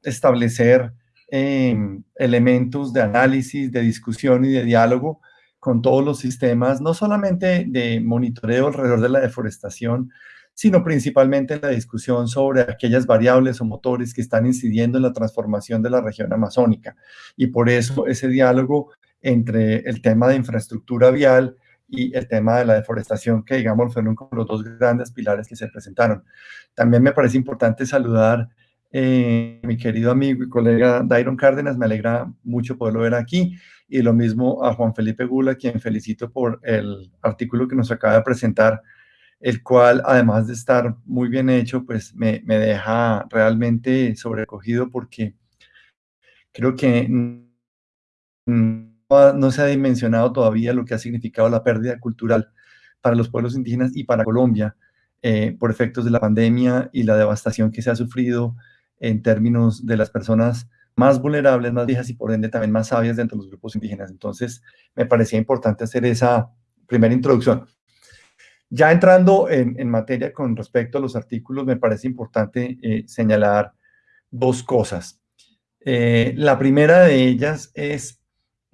establecer eh, elementos de análisis, de discusión y de diálogo con todos los sistemas, no solamente de monitoreo alrededor de la deforestación, sino principalmente en la discusión sobre aquellas variables o motores que están incidiendo en la transformación de la región amazónica. Y por eso ese diálogo entre el tema de infraestructura vial, y el tema de la deforestación, que digamos fueron como los dos grandes pilares que se presentaron. También me parece importante saludar eh, mi querido amigo y colega Dairon Cárdenas, me alegra mucho poderlo ver aquí, y lo mismo a Juan Felipe Gula, quien felicito por el artículo que nos acaba de presentar, el cual, además de estar muy bien hecho, pues me, me deja realmente sobrecogido porque creo que no se ha dimensionado todavía lo que ha significado la pérdida cultural para los pueblos indígenas y para Colombia eh, por efectos de la pandemia y la devastación que se ha sufrido en términos de las personas más vulnerables, más viejas y por ende también más sabias dentro de los grupos indígenas. Entonces, me parecía importante hacer esa primera introducción. Ya entrando en, materia con respecto a los artículos, me parece importante eh, señalar dos cosas. Eh, la primera de ellas es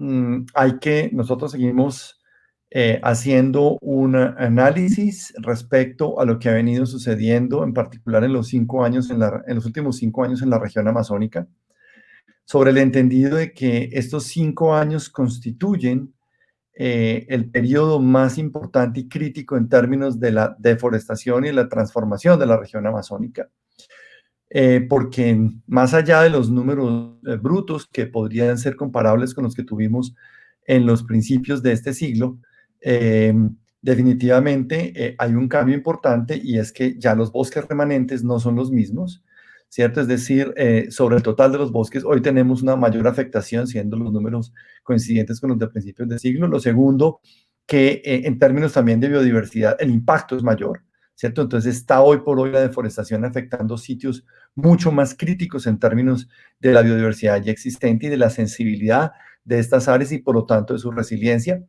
Mm, hay que, nosotros seguimos eh, haciendo un análisis respecto a lo que ha venido sucediendo, en particular en los cinco años, en, la, en los últimos cinco años en la región amazónica, sobre el entendido de que estos cinco años constituyen eh, el periodo más importante y crítico en términos de la deforestación y la transformación de la región amazónica. Eh, porque más allá de los números eh, brutos que podrían ser comparables con los que tuvimos en los principios de este siglo, definitivamente hay un cambio importante y es que ya los bosques remanentes no son los mismos, ¿cierto? Es decir, sobre el total de los bosques, hoy tenemos una mayor afectación, siendo los números coincidentes con los de principios de siglo. Lo segundo, que en términos también de biodiversidad, el impacto es mayor. ¿Cierto? Entonces está hoy por hoy la deforestación afectando sitios mucho más críticos en términos de la biodiversidad ya existente y de la sensibilidad de estas áreas y por lo tanto de su resiliencia.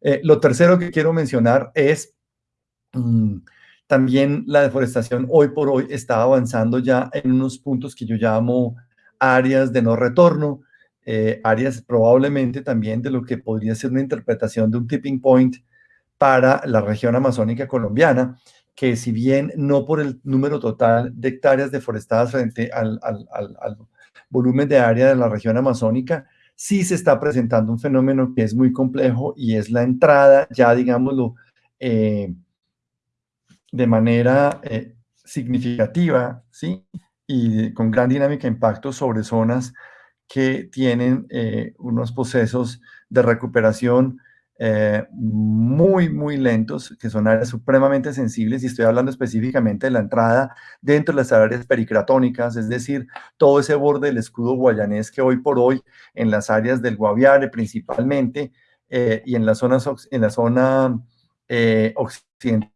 Eh, lo tercero que quiero mencionar es mm, también la deforestación hoy por hoy está avanzando ya en unos puntos que yo llamo áreas de no retorno, eh, áreas probablemente también de lo que podría ser una interpretación de un tipping point para la región amazónica colombiana, que si bien no por el número total de hectáreas deforestadas frente al, volumen de área de la región amazónica, sí se está presentando un fenómeno que es muy complejo y es la entrada, ya digámoslo, eh, de manera eh, significativa, ¿sí? Y con gran dinámica de impacto sobre zonas que tienen eh, unos procesos de recuperación eh, muy, muy lentos, que son áreas supremamente sensibles, y estoy hablando específicamente de la entrada dentro de las áreas pericratónicas, es decir, todo ese borde del escudo guayanés que hoy por hoy en las áreas del Guaviare principalmente, eh, y en la zona, en la zona eh, occidental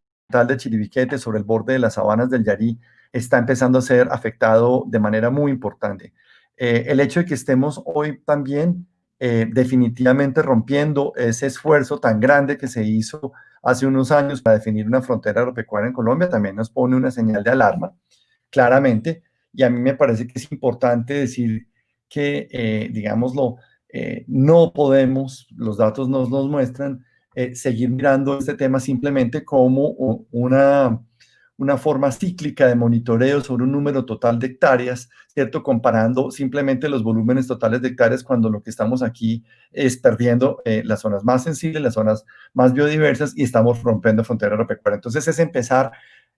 de Chiribiquete, sobre el borde de las sabanas del Yarí, está empezando a ser afectado de manera muy importante. el hecho de que estemos hoy también eh, definitivamente rompiendo ese esfuerzo tan grande que se hizo hace unos años para definir una frontera agropecuaria en Colombia, también nos pone una señal de alarma, claramente, y a mí me parece que es importante decir que, eh, digámoslo, eh, no podemos, los datos nos, nos muestran, seguir mirando este tema simplemente como una una forma cíclica de monitoreo sobre un número total de hectáreas, ¿cierto? Comparando simplemente los volúmenes totales de hectáreas cuando lo que estamos aquí es perdiendo eh, las zonas más sensibles, las zonas más biodiversas y estamos rompiendo frontera agropecuaria. Entonces es empezar,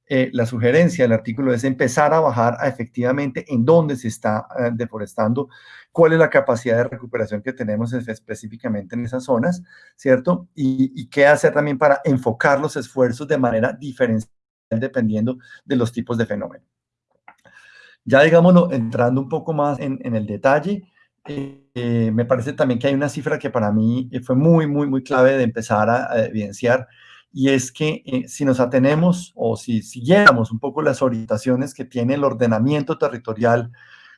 eh, la sugerencia del artículo es empezar a bajar efectivamente en dónde se está eh, deforestando, cuál es la capacidad de recuperación que tenemos específicamente en esas zonas, ¿cierto? Y, y qué hacer también para enfocar los esfuerzos de manera diferenciada dependiendo de los tipos de fenómeno. Ya digámoslo, entrando un poco más en, el detalle, eh, me parece también que hay una cifra que para mí fue muy, muy, muy clave de empezar a, evidenciar, y es que eh, si nos atenemos o si siguiéramos un poco las orientaciones que tiene el ordenamiento territorial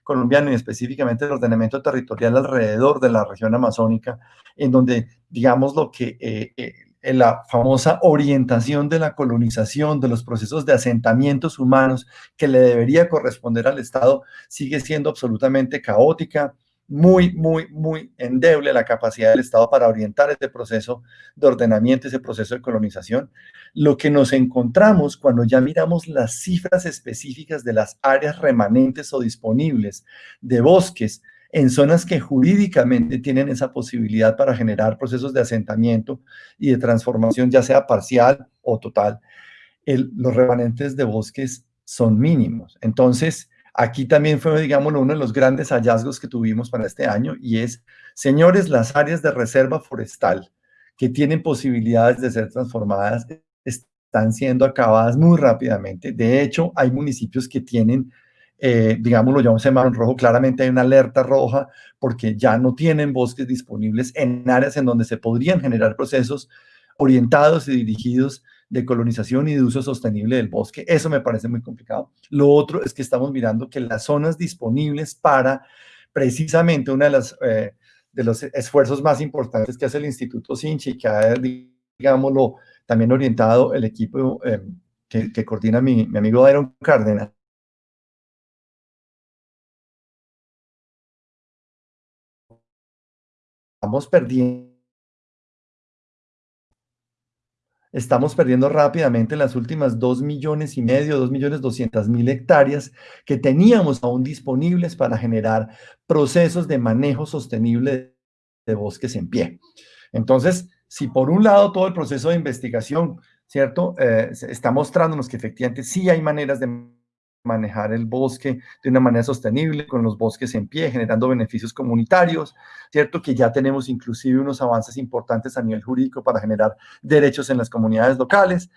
colombiano y específicamente el ordenamiento territorial alrededor de la región amazónica, en donde, digamos, lo que eh, la famosa orientación de la colonización, de los procesos de asentamientos humanos que le debería corresponder al Estado, sigue siendo absolutamente caótica, muy, muy, muy endeble la capacidad del Estado para orientar este proceso de ordenamiento, ese proceso de colonización. Lo que nos encontramos cuando ya miramos las cifras específicas de las áreas remanentes o disponibles de bosques en zonas que jurídicamente tienen esa posibilidad para generar procesos de asentamiento y de transformación, ya sea parcial o total, los remanentes de bosques son mínimos. Entonces, aquí también fue, digamos, uno de los grandes hallazgos que tuvimos para este año y es, señores, las áreas de reserva forestal que tienen posibilidades de ser transformadas están siendo acabadas muy rápidamente. De hecho, hay municipios que tienen eh, digámoslo, ya un semáforo rojo, claramente hay una alerta roja porque ya no tienen bosques disponibles en áreas en donde se podrían generar procesos orientados y dirigidos de colonización y de uso sostenible del bosque. Eso me parece muy complicado. Lo otro es que estamos mirando que las zonas disponibles para precisamente una de las eh, de los esfuerzos más importantes que hace el Instituto Sinchi, que ha, digámoslo, también orientado el equipo eh, que, coordina mi, mi amigo Iron Cárdenas, estamos perdiendo estamos perdiendo rápidamente las últimas 2 millones y medio, 2 millones 200 mil hectáreas que teníamos aún disponibles para generar procesos de manejo sostenible de bosques en pie. Entonces, si por un lado todo el proceso de investigación, ¿cierto? Eh, está mostrándonos que efectivamente sí hay maneras de manejar el bosque de una manera sostenible, con los bosques en pie, generando beneficios comunitarios, ¿cierto? Que ya tenemos inclusive unos avances importantes a nivel jurídico para generar derechos en las comunidades locales,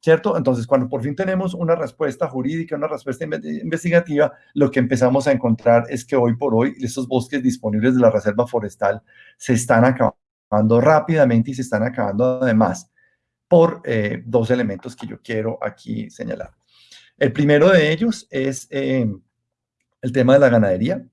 ¿cierto? Entonces, cuando por fin tenemos una respuesta jurídica, una respuesta investigativa, lo que empezamos a encontrar es que hoy por hoy estos bosques disponibles de la reserva forestal se están acabando rápidamente y se están acabando además por eh, dos elementos que yo quiero aquí señalar. El primero de ellos es eh, el tema de la ganadería.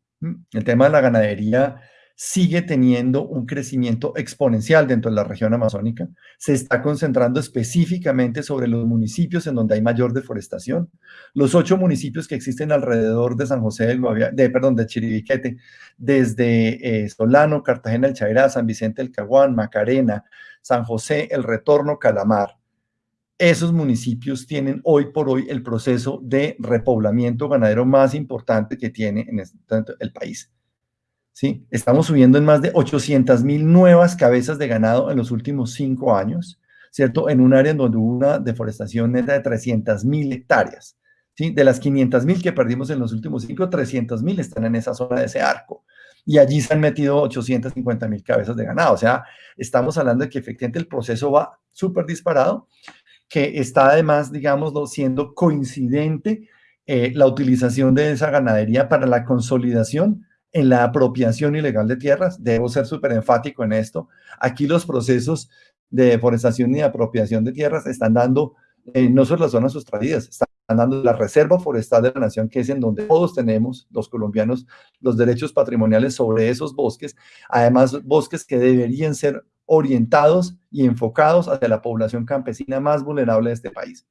El tema de la ganadería sigue teniendo un crecimiento exponencial dentro de la región amazónica. Se está concentrando específicamente sobre los municipios en donde hay mayor deforestación. Los ocho municipios que existen alrededor de San José del de, perdón, de Chiribiquete, desde eh, Solano, Cartagena, El Chairá, San Vicente del Caguán, Macarena, San José, El Retorno, Calamar. Esos municipios tienen hoy por hoy el proceso de repoblamiento ganadero más importante que tiene en este, el país. ¿sí? Estamos subiendo en más de 800 mil nuevas cabezas de ganado en los últimos cinco años, ¿cierto? En un área en donde hubo una deforestación neta de 300 mil hectáreas, ¿sí? De las 500 mil que perdimos en los últimos cinco, 300 mil están en esa zona de ese arco. Y allí se han metido 850 mil cabezas de ganado. O sea, estamos hablando de que efectivamente el proceso va súper disparado, que está además, digámoslo, siendo coincidente eh, la utilización de esa ganadería para la consolidación en la apropiación ilegal de tierras. Debo ser súper enfático en esto. Aquí los procesos de deforestación y apropiación de tierras están dando eh, no solo las zonas sustraídas, están dando la reserva forestal de la nación, que es en donde todos tenemos, los colombianos, los derechos patrimoniales sobre esos bosques, además bosques que deberían ser orientados y enfocados hacia la población campesina más vulnerable de este país.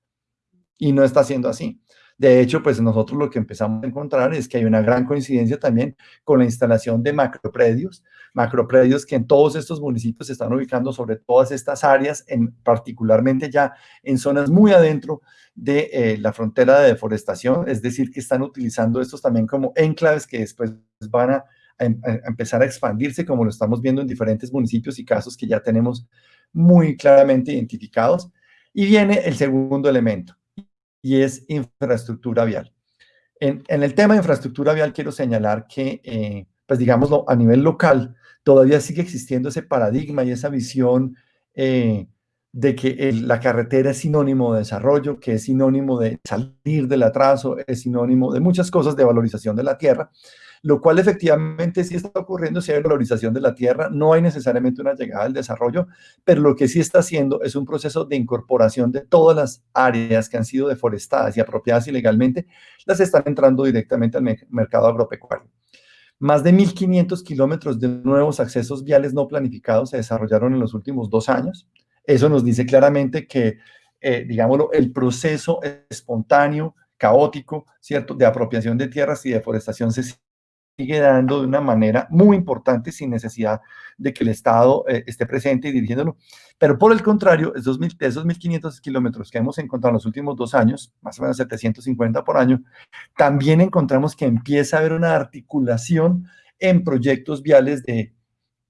Y no está siendo así. De hecho, pues nosotros lo que empezamos a encontrar es que hay una gran coincidencia también con la instalación de macropredios, macropredios que en todos estos municipios se están ubicando sobre todas estas áreas, en, particularmente ya en zonas muy adentro de eh, la frontera de deforestación, es decir, que están utilizando estos también como enclaves que después van a, a empezar a expandirse, como lo estamos viendo en diferentes municipios y casos que ya tenemos muy claramente identificados. Y viene el segundo elemento, y es infraestructura vial. En, el tema de infraestructura vial quiero señalar que, eh, pues digámoslo, a nivel local, todavía sigue existiendo ese paradigma y esa visión eh, de que la carretera es sinónimo de desarrollo, que es sinónimo de salir del atraso, es sinónimo de muchas cosas de valorización de la tierra, lo cual efectivamente sí está ocurriendo si hay valorización de la tierra, no hay necesariamente una llegada al desarrollo, pero lo que sí está haciendo es un proceso de incorporación de todas las áreas que han sido deforestadas y apropiadas ilegalmente, las están entrando directamente al mercado agropecuario. Más de 1.500 kilómetros de nuevos accesos viales no planificados se desarrollaron en los últimos dos años. Eso nos dice claramente que, eh, digámoslo, el proceso espontáneo, caótico, ¿cierto?, de apropiación de tierras y deforestación se sigue dando de una manera muy importante sin necesidad de que el Estado eh, esté presente y dirigiéndolo. Pero por el contrario, esos, esos 1.500 kilómetros que hemos encontrado en los últimos dos años, más o menos 750 por año, también encontramos que empieza a haber una articulación en proyectos viales de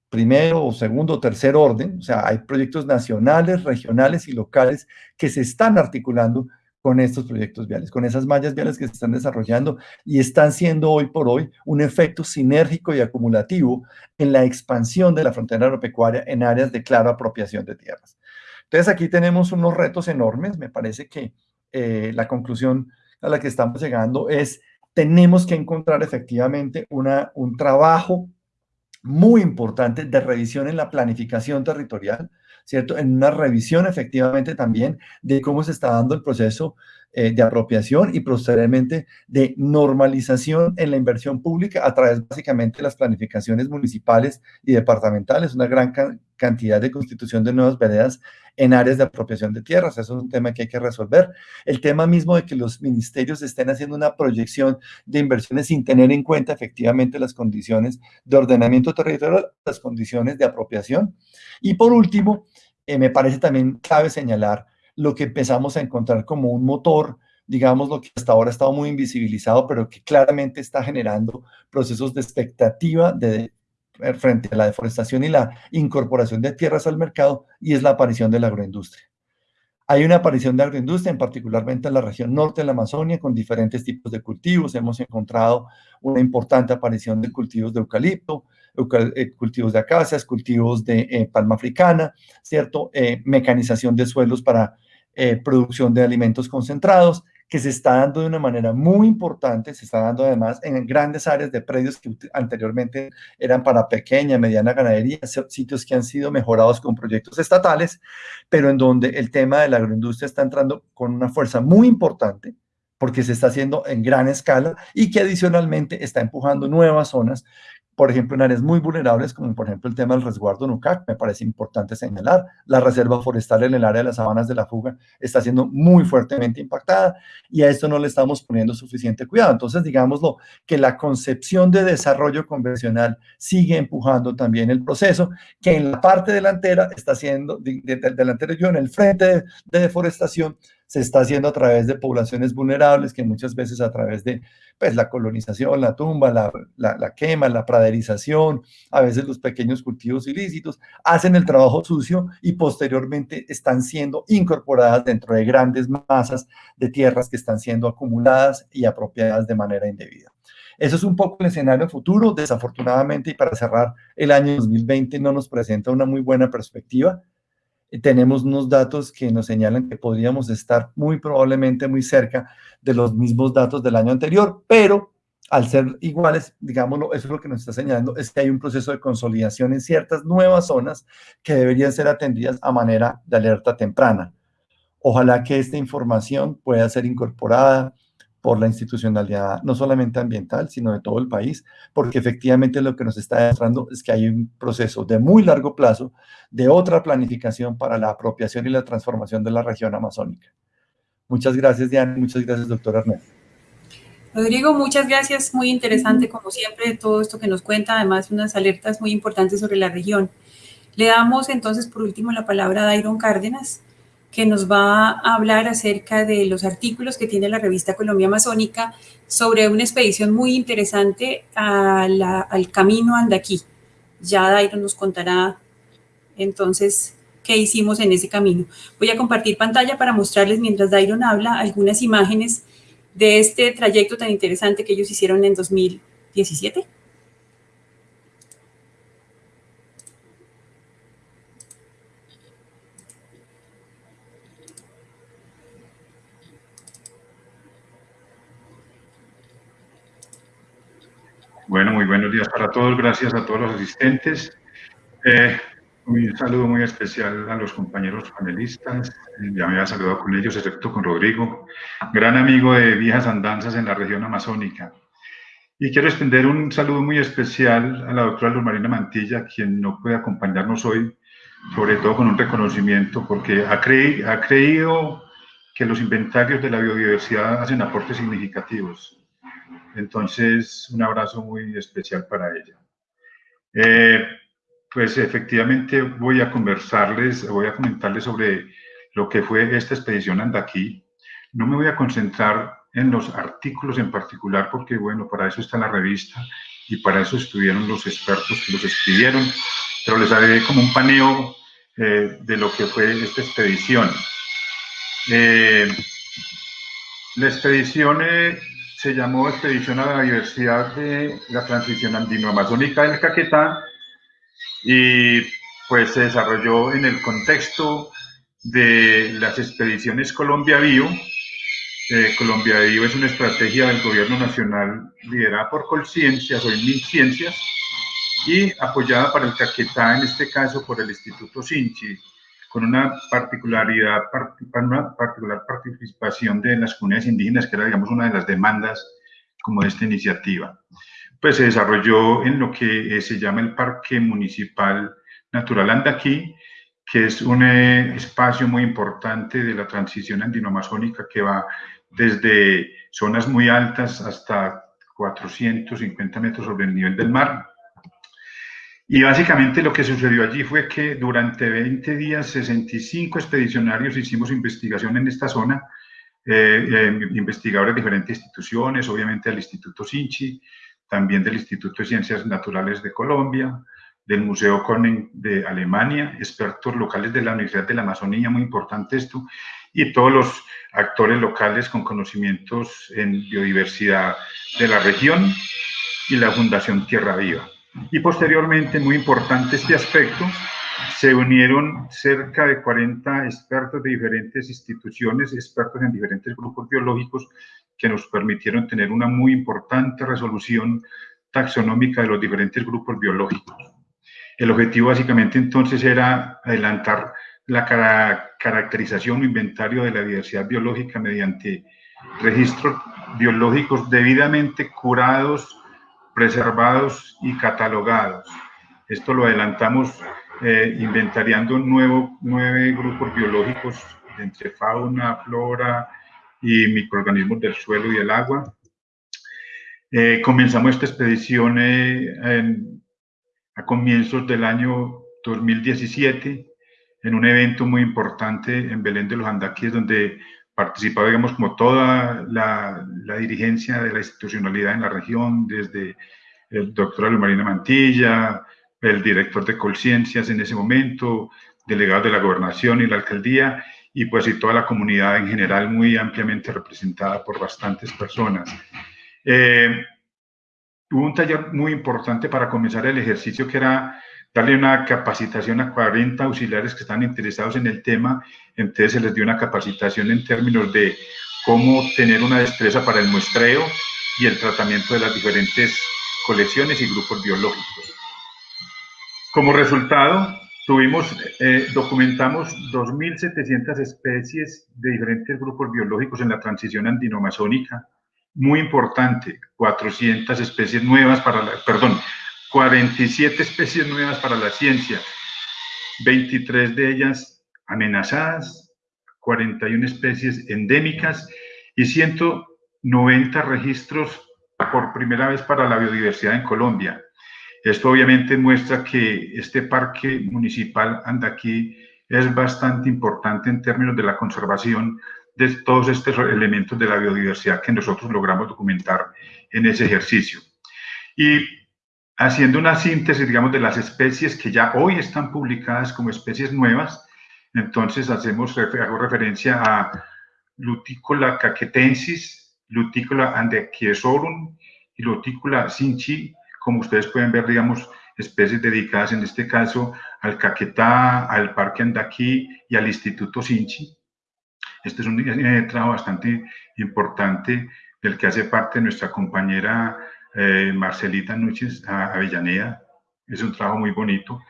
primero o segundo o tercer orden, o sea, hay proyectos nacionales, regionales y locales que se están articulando con estos proyectos viales, con esas mallas viales que se están desarrollando y están siendo hoy por hoy un efecto sinérgico y acumulativo en la expansión de la frontera agropecuaria en áreas de clara apropiación de tierras. Entonces aquí tenemos unos retos enormes, me parece que eh, la conclusión a la que estamos llegando es tenemos que encontrar efectivamente una, un trabajo muy importante de revisión en la planificación territorial, ¿cierto? En una revisión efectivamente también de cómo se está dando el proceso eh, de apropiación y posteriormente de normalización en la inversión pública a través básicamente de las planificaciones municipales y departamentales, una gran cantidad de constitución de nuevas veredas en áreas de apropiación de tierras. Eso es un tema que hay que resolver. El tema mismo de que los ministerios estén haciendo una proyección de inversiones sin tener en cuenta efectivamente las condiciones de ordenamiento territorial, las condiciones de apropiación. Y por último, eh, me parece también clave señalar lo que empezamos a encontrar como un motor, digamos, lo que hasta ahora ha estado muy invisibilizado, pero que claramente está generando procesos de expectativa de, frente a la deforestación y la incorporación de tierras al mercado, y es la aparición de la agroindustria. Hay una aparición de agroindustria, en particularmente en la región norte de la Amazonia, con diferentes tipos de cultivos. Hemos encontrado una importante aparición de cultivos de eucalipto, eh, cultivos de acacias, cultivos de eh, palma africana, ¿cierto? Eh, mecanización de suelos para producción de alimentos concentrados, que se está dando de una manera muy importante, se está dando además en grandes áreas de predios que anteriormente eran para pequeña, mediana ganadería, sitios que han sido mejorados con proyectos estatales, pero en donde el tema de la agroindustria está entrando con una fuerza muy importante, porque se está haciendo en gran escala y que adicionalmente está empujando nuevas zonas por ejemplo, en áreas muy vulnerables, como por ejemplo el tema del resguardo NUCAC, me parece importante señalar. La reserva forestal en el área de las sabanas de la fuga está siendo muy fuertemente impactada y a esto no le estamos poniendo suficiente cuidado. Entonces, digámoslo, que la concepción de desarrollo convencional sigue empujando también el proceso, que en la parte delantera está haciendo, delantero yo, en el frente de, de deforestación, se está haciendo a través de poblaciones vulnerables, que muchas veces a través de pues, la colonización, la tumba, la, la, quema, la praderización, a veces los pequeños cultivos ilícitos, hacen el trabajo sucio y posteriormente están siendo incorporadas dentro de grandes masas de tierras que están siendo acumuladas y apropiadas de manera indebida. Eso es un poco el escenario futuro, desafortunadamente, y para cerrar, el año 2020 no nos presenta una muy buena perspectiva tenemos unos datos que nos señalan que podríamos estar muy probablemente muy cerca de los mismos datos del año anterior, pero al ser iguales, digámoslo, eso es lo que nos está señalando, es que hay un proceso de consolidación en ciertas nuevas zonas que deberían ser atendidas a manera de alerta temprana. Ojalá que esta información pueda ser incorporada por la institucionalidad no solamente ambiental, sino de todo el país, porque efectivamente lo que nos está demostrando es que hay un proceso de muy largo plazo de otra planificación para la apropiación y la transformación de la región amazónica. Muchas gracias, Diana, muchas gracias, doctor Ernesto. Rodrigo, muchas gracias, muy interesante como siempre todo esto que nos cuenta, además unas alertas muy importantes sobre la región. Le damos entonces por último la palabra a Dairon Cárdenas, que nos va a hablar acerca de los artículos que tiene la revista Colombia Amazónica sobre una expedición muy interesante al camino Andaquí. Ya Dairo nos contará entonces qué hicimos en ese camino. Voy a compartir pantalla para mostrarles mientras Dairon habla algunas imágenes de este trayecto tan interesante que ellos hicieron en 2017. Bueno, muy buenos días para todos. Gracias a todos los asistentes. Eh, un saludo muy especial a los compañeros panelistas. Ya me había saludado con ellos, excepto con Rodrigo, gran amigo de viejas andanzas en la región amazónica. Y quiero extender un saludo muy especial a la doctora Luz Marina Mantilla, quien no puede acompañarnos hoy, sobre todo con un reconocimiento, porque ha, ha creído que los inventarios de la biodiversidad hacen aportes significativos entonces, un abrazo muy especial para ella. Eh, pues efectivamente voy a conversarles, voy a comentarles sobre lo que fue esta expedición Andaquí. No me voy a concentrar en los artículos en particular porque, bueno, para eso está la revista y para eso estuvieron los expertos que los escribieron, pero les haré como un paneo eh, de lo que fue esta expedición. Eh, la expedición se llamó Expedición a la Diversidad de la Transición Andino-Amazónica del Caquetá y pues se desarrolló en el contexto de las expediciones Colombia Bio. Eh, Colombia Bio es una estrategia del gobierno nacional liderada por Colciencias o Ciencias y apoyada para el Caquetá, en este caso por el Instituto Sinchi, con una particularidad, una particular participación de las comunidades indígenas, que era, digamos, una de las demandas como de esta iniciativa. Pues se desarrolló en lo que eh, se llama el Parque Municipal Natural Andaquí, que es un eh, espacio muy importante de la transición andino-amazónica que va desde zonas muy altas hasta 450 metros sobre el nivel del mar, y básicamente lo que sucedió allí fue que durante 20 días, 65 expedicionarios hicimos investigación en esta zona, eh, eh, investigadores de diferentes instituciones, obviamente del Instituto Sinchi, también del Instituto de Ciencias Naturales de Colombia, del Museo Koning de Alemania, expertos locales de la Universidad de la Amazonía, muy importante esto, y todos los actores locales con conocimientos en biodiversidad de la región y la Fundación Tierra Viva. Y posteriormente, muy importante este aspecto, se unieron cerca de 40 expertos de diferentes instituciones, expertos en diferentes grupos biológicos, que nos permitieron tener una muy importante resolución taxonómica de los diferentes grupos biológicos. El objetivo básicamente entonces era adelantar la caracterización o inventario de la diversidad biológica mediante registros biológicos debidamente curados, preservados y catalogados. Esto lo adelantamos eh, inventariando nuevo, nueve grupos biológicos entre fauna, flora y microorganismos del suelo y del agua. Eh, comenzamos esta expedición eh, a comienzos del año 2017 en un evento muy importante en Belén de los Andaquíes, donde participaba, digamos, como toda la, la, dirigencia de la institucionalidad en la región, desde el doctor Marina Mantilla, el director de Colciencias en ese momento, delegado de la gobernación y la alcaldía, y pues y toda la comunidad en general muy ampliamente representada por bastantes personas. Eh, hubo un taller muy importante para comenzar el ejercicio que era darle una capacitación a 40 auxiliares que están interesados en el tema, entonces se les dio una capacitación en términos de cómo tener una destreza para el muestreo y el tratamiento de las diferentes colecciones y grupos biológicos. Como resultado, tuvimos, eh, documentamos 2.700 especies de diferentes grupos biológicos en la transición andino-amazónica, muy importante, 400 especies nuevas para la, perdón, 47 especies nuevas para la ciencia, 23 de ellas amenazadas, 41 especies endémicas y 190 registros por primera vez para la biodiversidad en Colombia. Esto obviamente muestra que este parque municipal Andaquí es bastante importante en términos de la conservación de todos estos elementos de la biodiversidad que nosotros logramos documentar en ese ejercicio. Y haciendo una síntesis, digamos, de las especies que ya hoy están publicadas como especies nuevas, entonces hacemos, hago referencia a Lutícola caquetensis, Lutícola andechiesorum y Lutícola sinchi, como ustedes pueden ver, digamos, especies dedicadas en este caso al caquetá, al Parque Andaquí y al Instituto Sinchi. Este es un eh, trabajo bastante importante del que hace parte nuestra compañera eh, Marcelita Núñez Avellaneda. Es un trabajo muy bonito.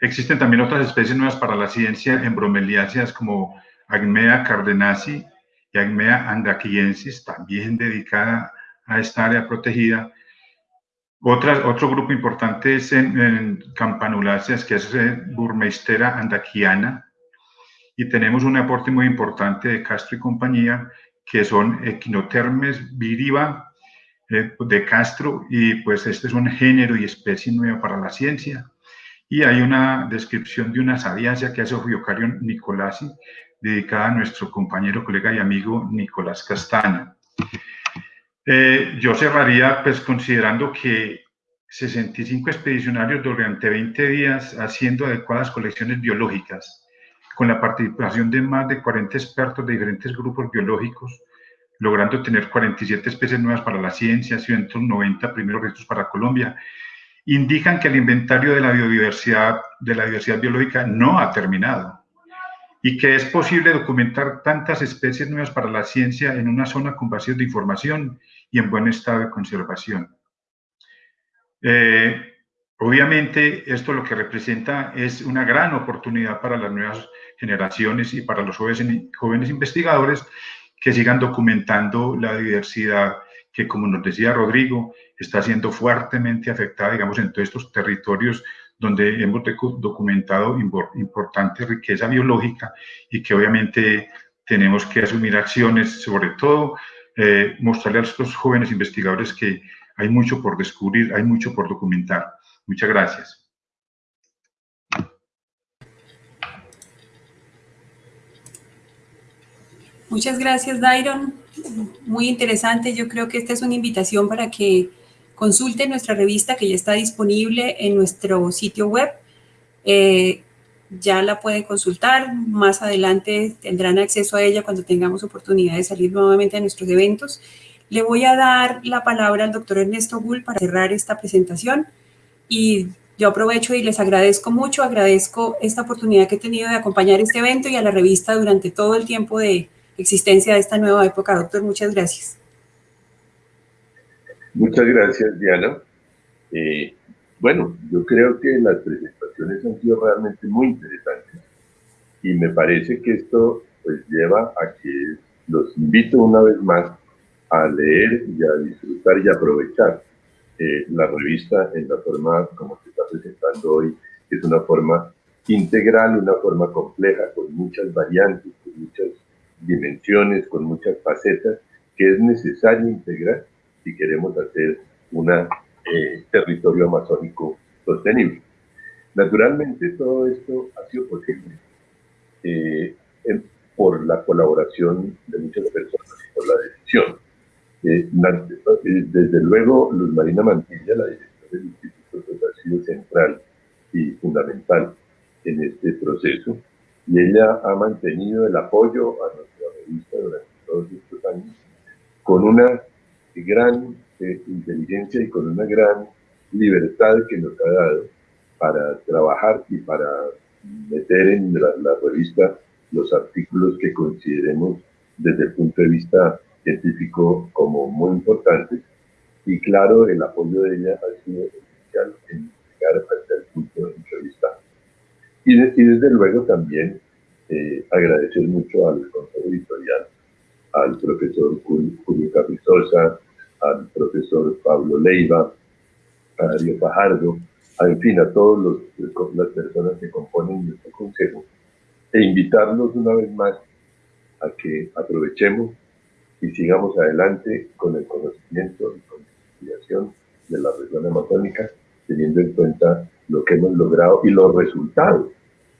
Existen también otras especies nuevas para la ciencia en bromeliáceas como Agmea cardenasi y Agmea andaquiensis, también dedicada a esta área protegida. Otro grupo importante es en, en campanuláceas, que es eh, Burmeistera andaquiana, y tenemos un aporte muy importante de Castro y compañía, que son Equinotermes viriva eh, de Castro, y pues este es un género y especie nueva para la ciencia. Y hay una descripción de una sabiacia que hace Ofiocarion Nicolasi, dedicada a nuestro compañero, colega y amigo Nicolás Castaño. Eh, yo cerraría pues considerando que 65 expedicionarios durante 20 días haciendo adecuadas colecciones biológicas, con la participación de más de 40 expertos de diferentes grupos biológicos, logrando tener 47 especies nuevas para la ciencia, 190 primeros registros para Colombia, indican que el inventario de la biodiversidad, de la diversidad biológica no ha terminado y que es posible documentar tantas especies nuevas para la ciencia en una zona con vacíos de información y en buen estado de conservación. Eh, obviamente, esto lo que representa es una gran oportunidad para las nuevas generaciones y para los jóvenes, jóvenes investigadores que sigan documentando la diversidad que, como nos decía Rodrigo, está siendo fuertemente afectada, digamos, en todos estos territorios donde hemos documentado importante riqueza biológica y que obviamente tenemos que asumir acciones, sobre todo eh, mostrarle a estos jóvenes investigadores que hay mucho por descubrir, hay mucho por documentar. Muchas gracias. Muchas gracias, Dairon. Muy interesante. Yo creo que esta es una invitación para que Consulte nuestra revista que ya está disponible en nuestro sitio web. Eh, ya la pueden consultar. Más adelante tendrán acceso a ella cuando tengamos oportunidad de salir nuevamente a nuestros eventos. Le voy a dar la palabra al doctor Ernesto Gull para cerrar esta presentación y yo aprovecho y les agradezco mucho, agradezco esta oportunidad que he tenido de acompañar este evento y a la revista durante todo el tiempo de existencia de esta nueva época. Doctor, muchas gracias. Muchas gracias, Diana. Eh, bueno, yo creo que las presentaciones han sido realmente muy interesantes y me parece que esto pues lleva a que los invito una vez más a leer y a disfrutar y aprovechar eh, la revista en la forma como se está presentando hoy, que es una forma integral, una forma compleja, con muchas variantes, con muchas dimensiones, con muchas facetas, que es necesario integrar si queremos hacer un eh, territorio amazónico sostenible. Naturalmente todo esto ha sido posible eh, por la colaboración de muchas personas y por la decisión. Eh, desde luego, Luz Marina Mantilla, la directora del instituto, pues, ha sido central y fundamental en este proceso y ella ha mantenido el apoyo a nuestra durante todos estos años con una gran eh, inteligencia y con una gran libertad que nos ha dado para trabajar y para meter en la, la revista los artículos que consideremos desde el punto de vista científico como muy importantes. Y claro, el apoyo de ella ha sido esencial en llegar hasta el punto de entrevista. Y, y desde luego también eh, agradecer mucho al consejo editorial, al profesor Julio Capizosa, al profesor Pablo Leiva, a Darío Fajardo, en fin, a todas las personas que componen nuestro consejo, e invitarlos una vez más a que aprovechemos y sigamos adelante con el conocimiento y con la investigación de la región amazónica, teniendo en cuenta lo que hemos logrado y los resultados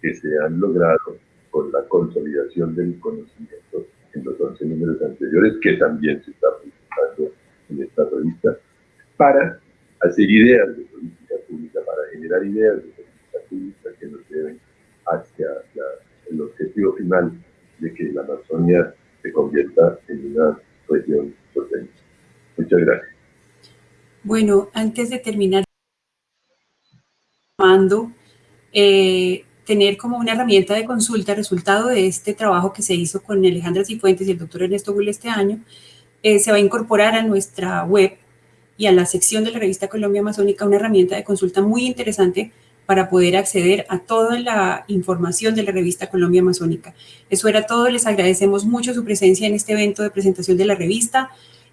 que se han logrado con la consolidación del conocimiento en los 11 números anteriores, que también se está presentando en esta revista, para hacer ideas de política pública, para generar ideas de política pública que nos lleven hacia el objetivo final de que la Amazonia se convierta en una región sostenible. Muchas gracias. Bueno, antes de terminar, mando eh, tener como una herramienta de consulta resultado de este trabajo que se hizo con Alejandra Cifuentes y el doctor Ernesto Gull este año, eh, se va a incorporar a nuestra web y a la sección de la revista Colombia Amazónica una herramienta de consulta muy interesante para poder acceder a toda la información de la revista Colombia Amazónica. Eso era todo, les agradecemos mucho su presencia en este evento de presentación de la revista.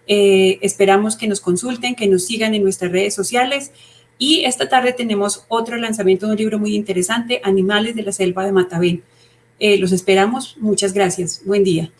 Eh, esperamos que nos consulten, que nos sigan en nuestras redes sociales y esta tarde tenemos otro lanzamiento de un libro muy interesante, Animales de la Selva de Matavén. Eh, los esperamos, muchas gracias, buen día.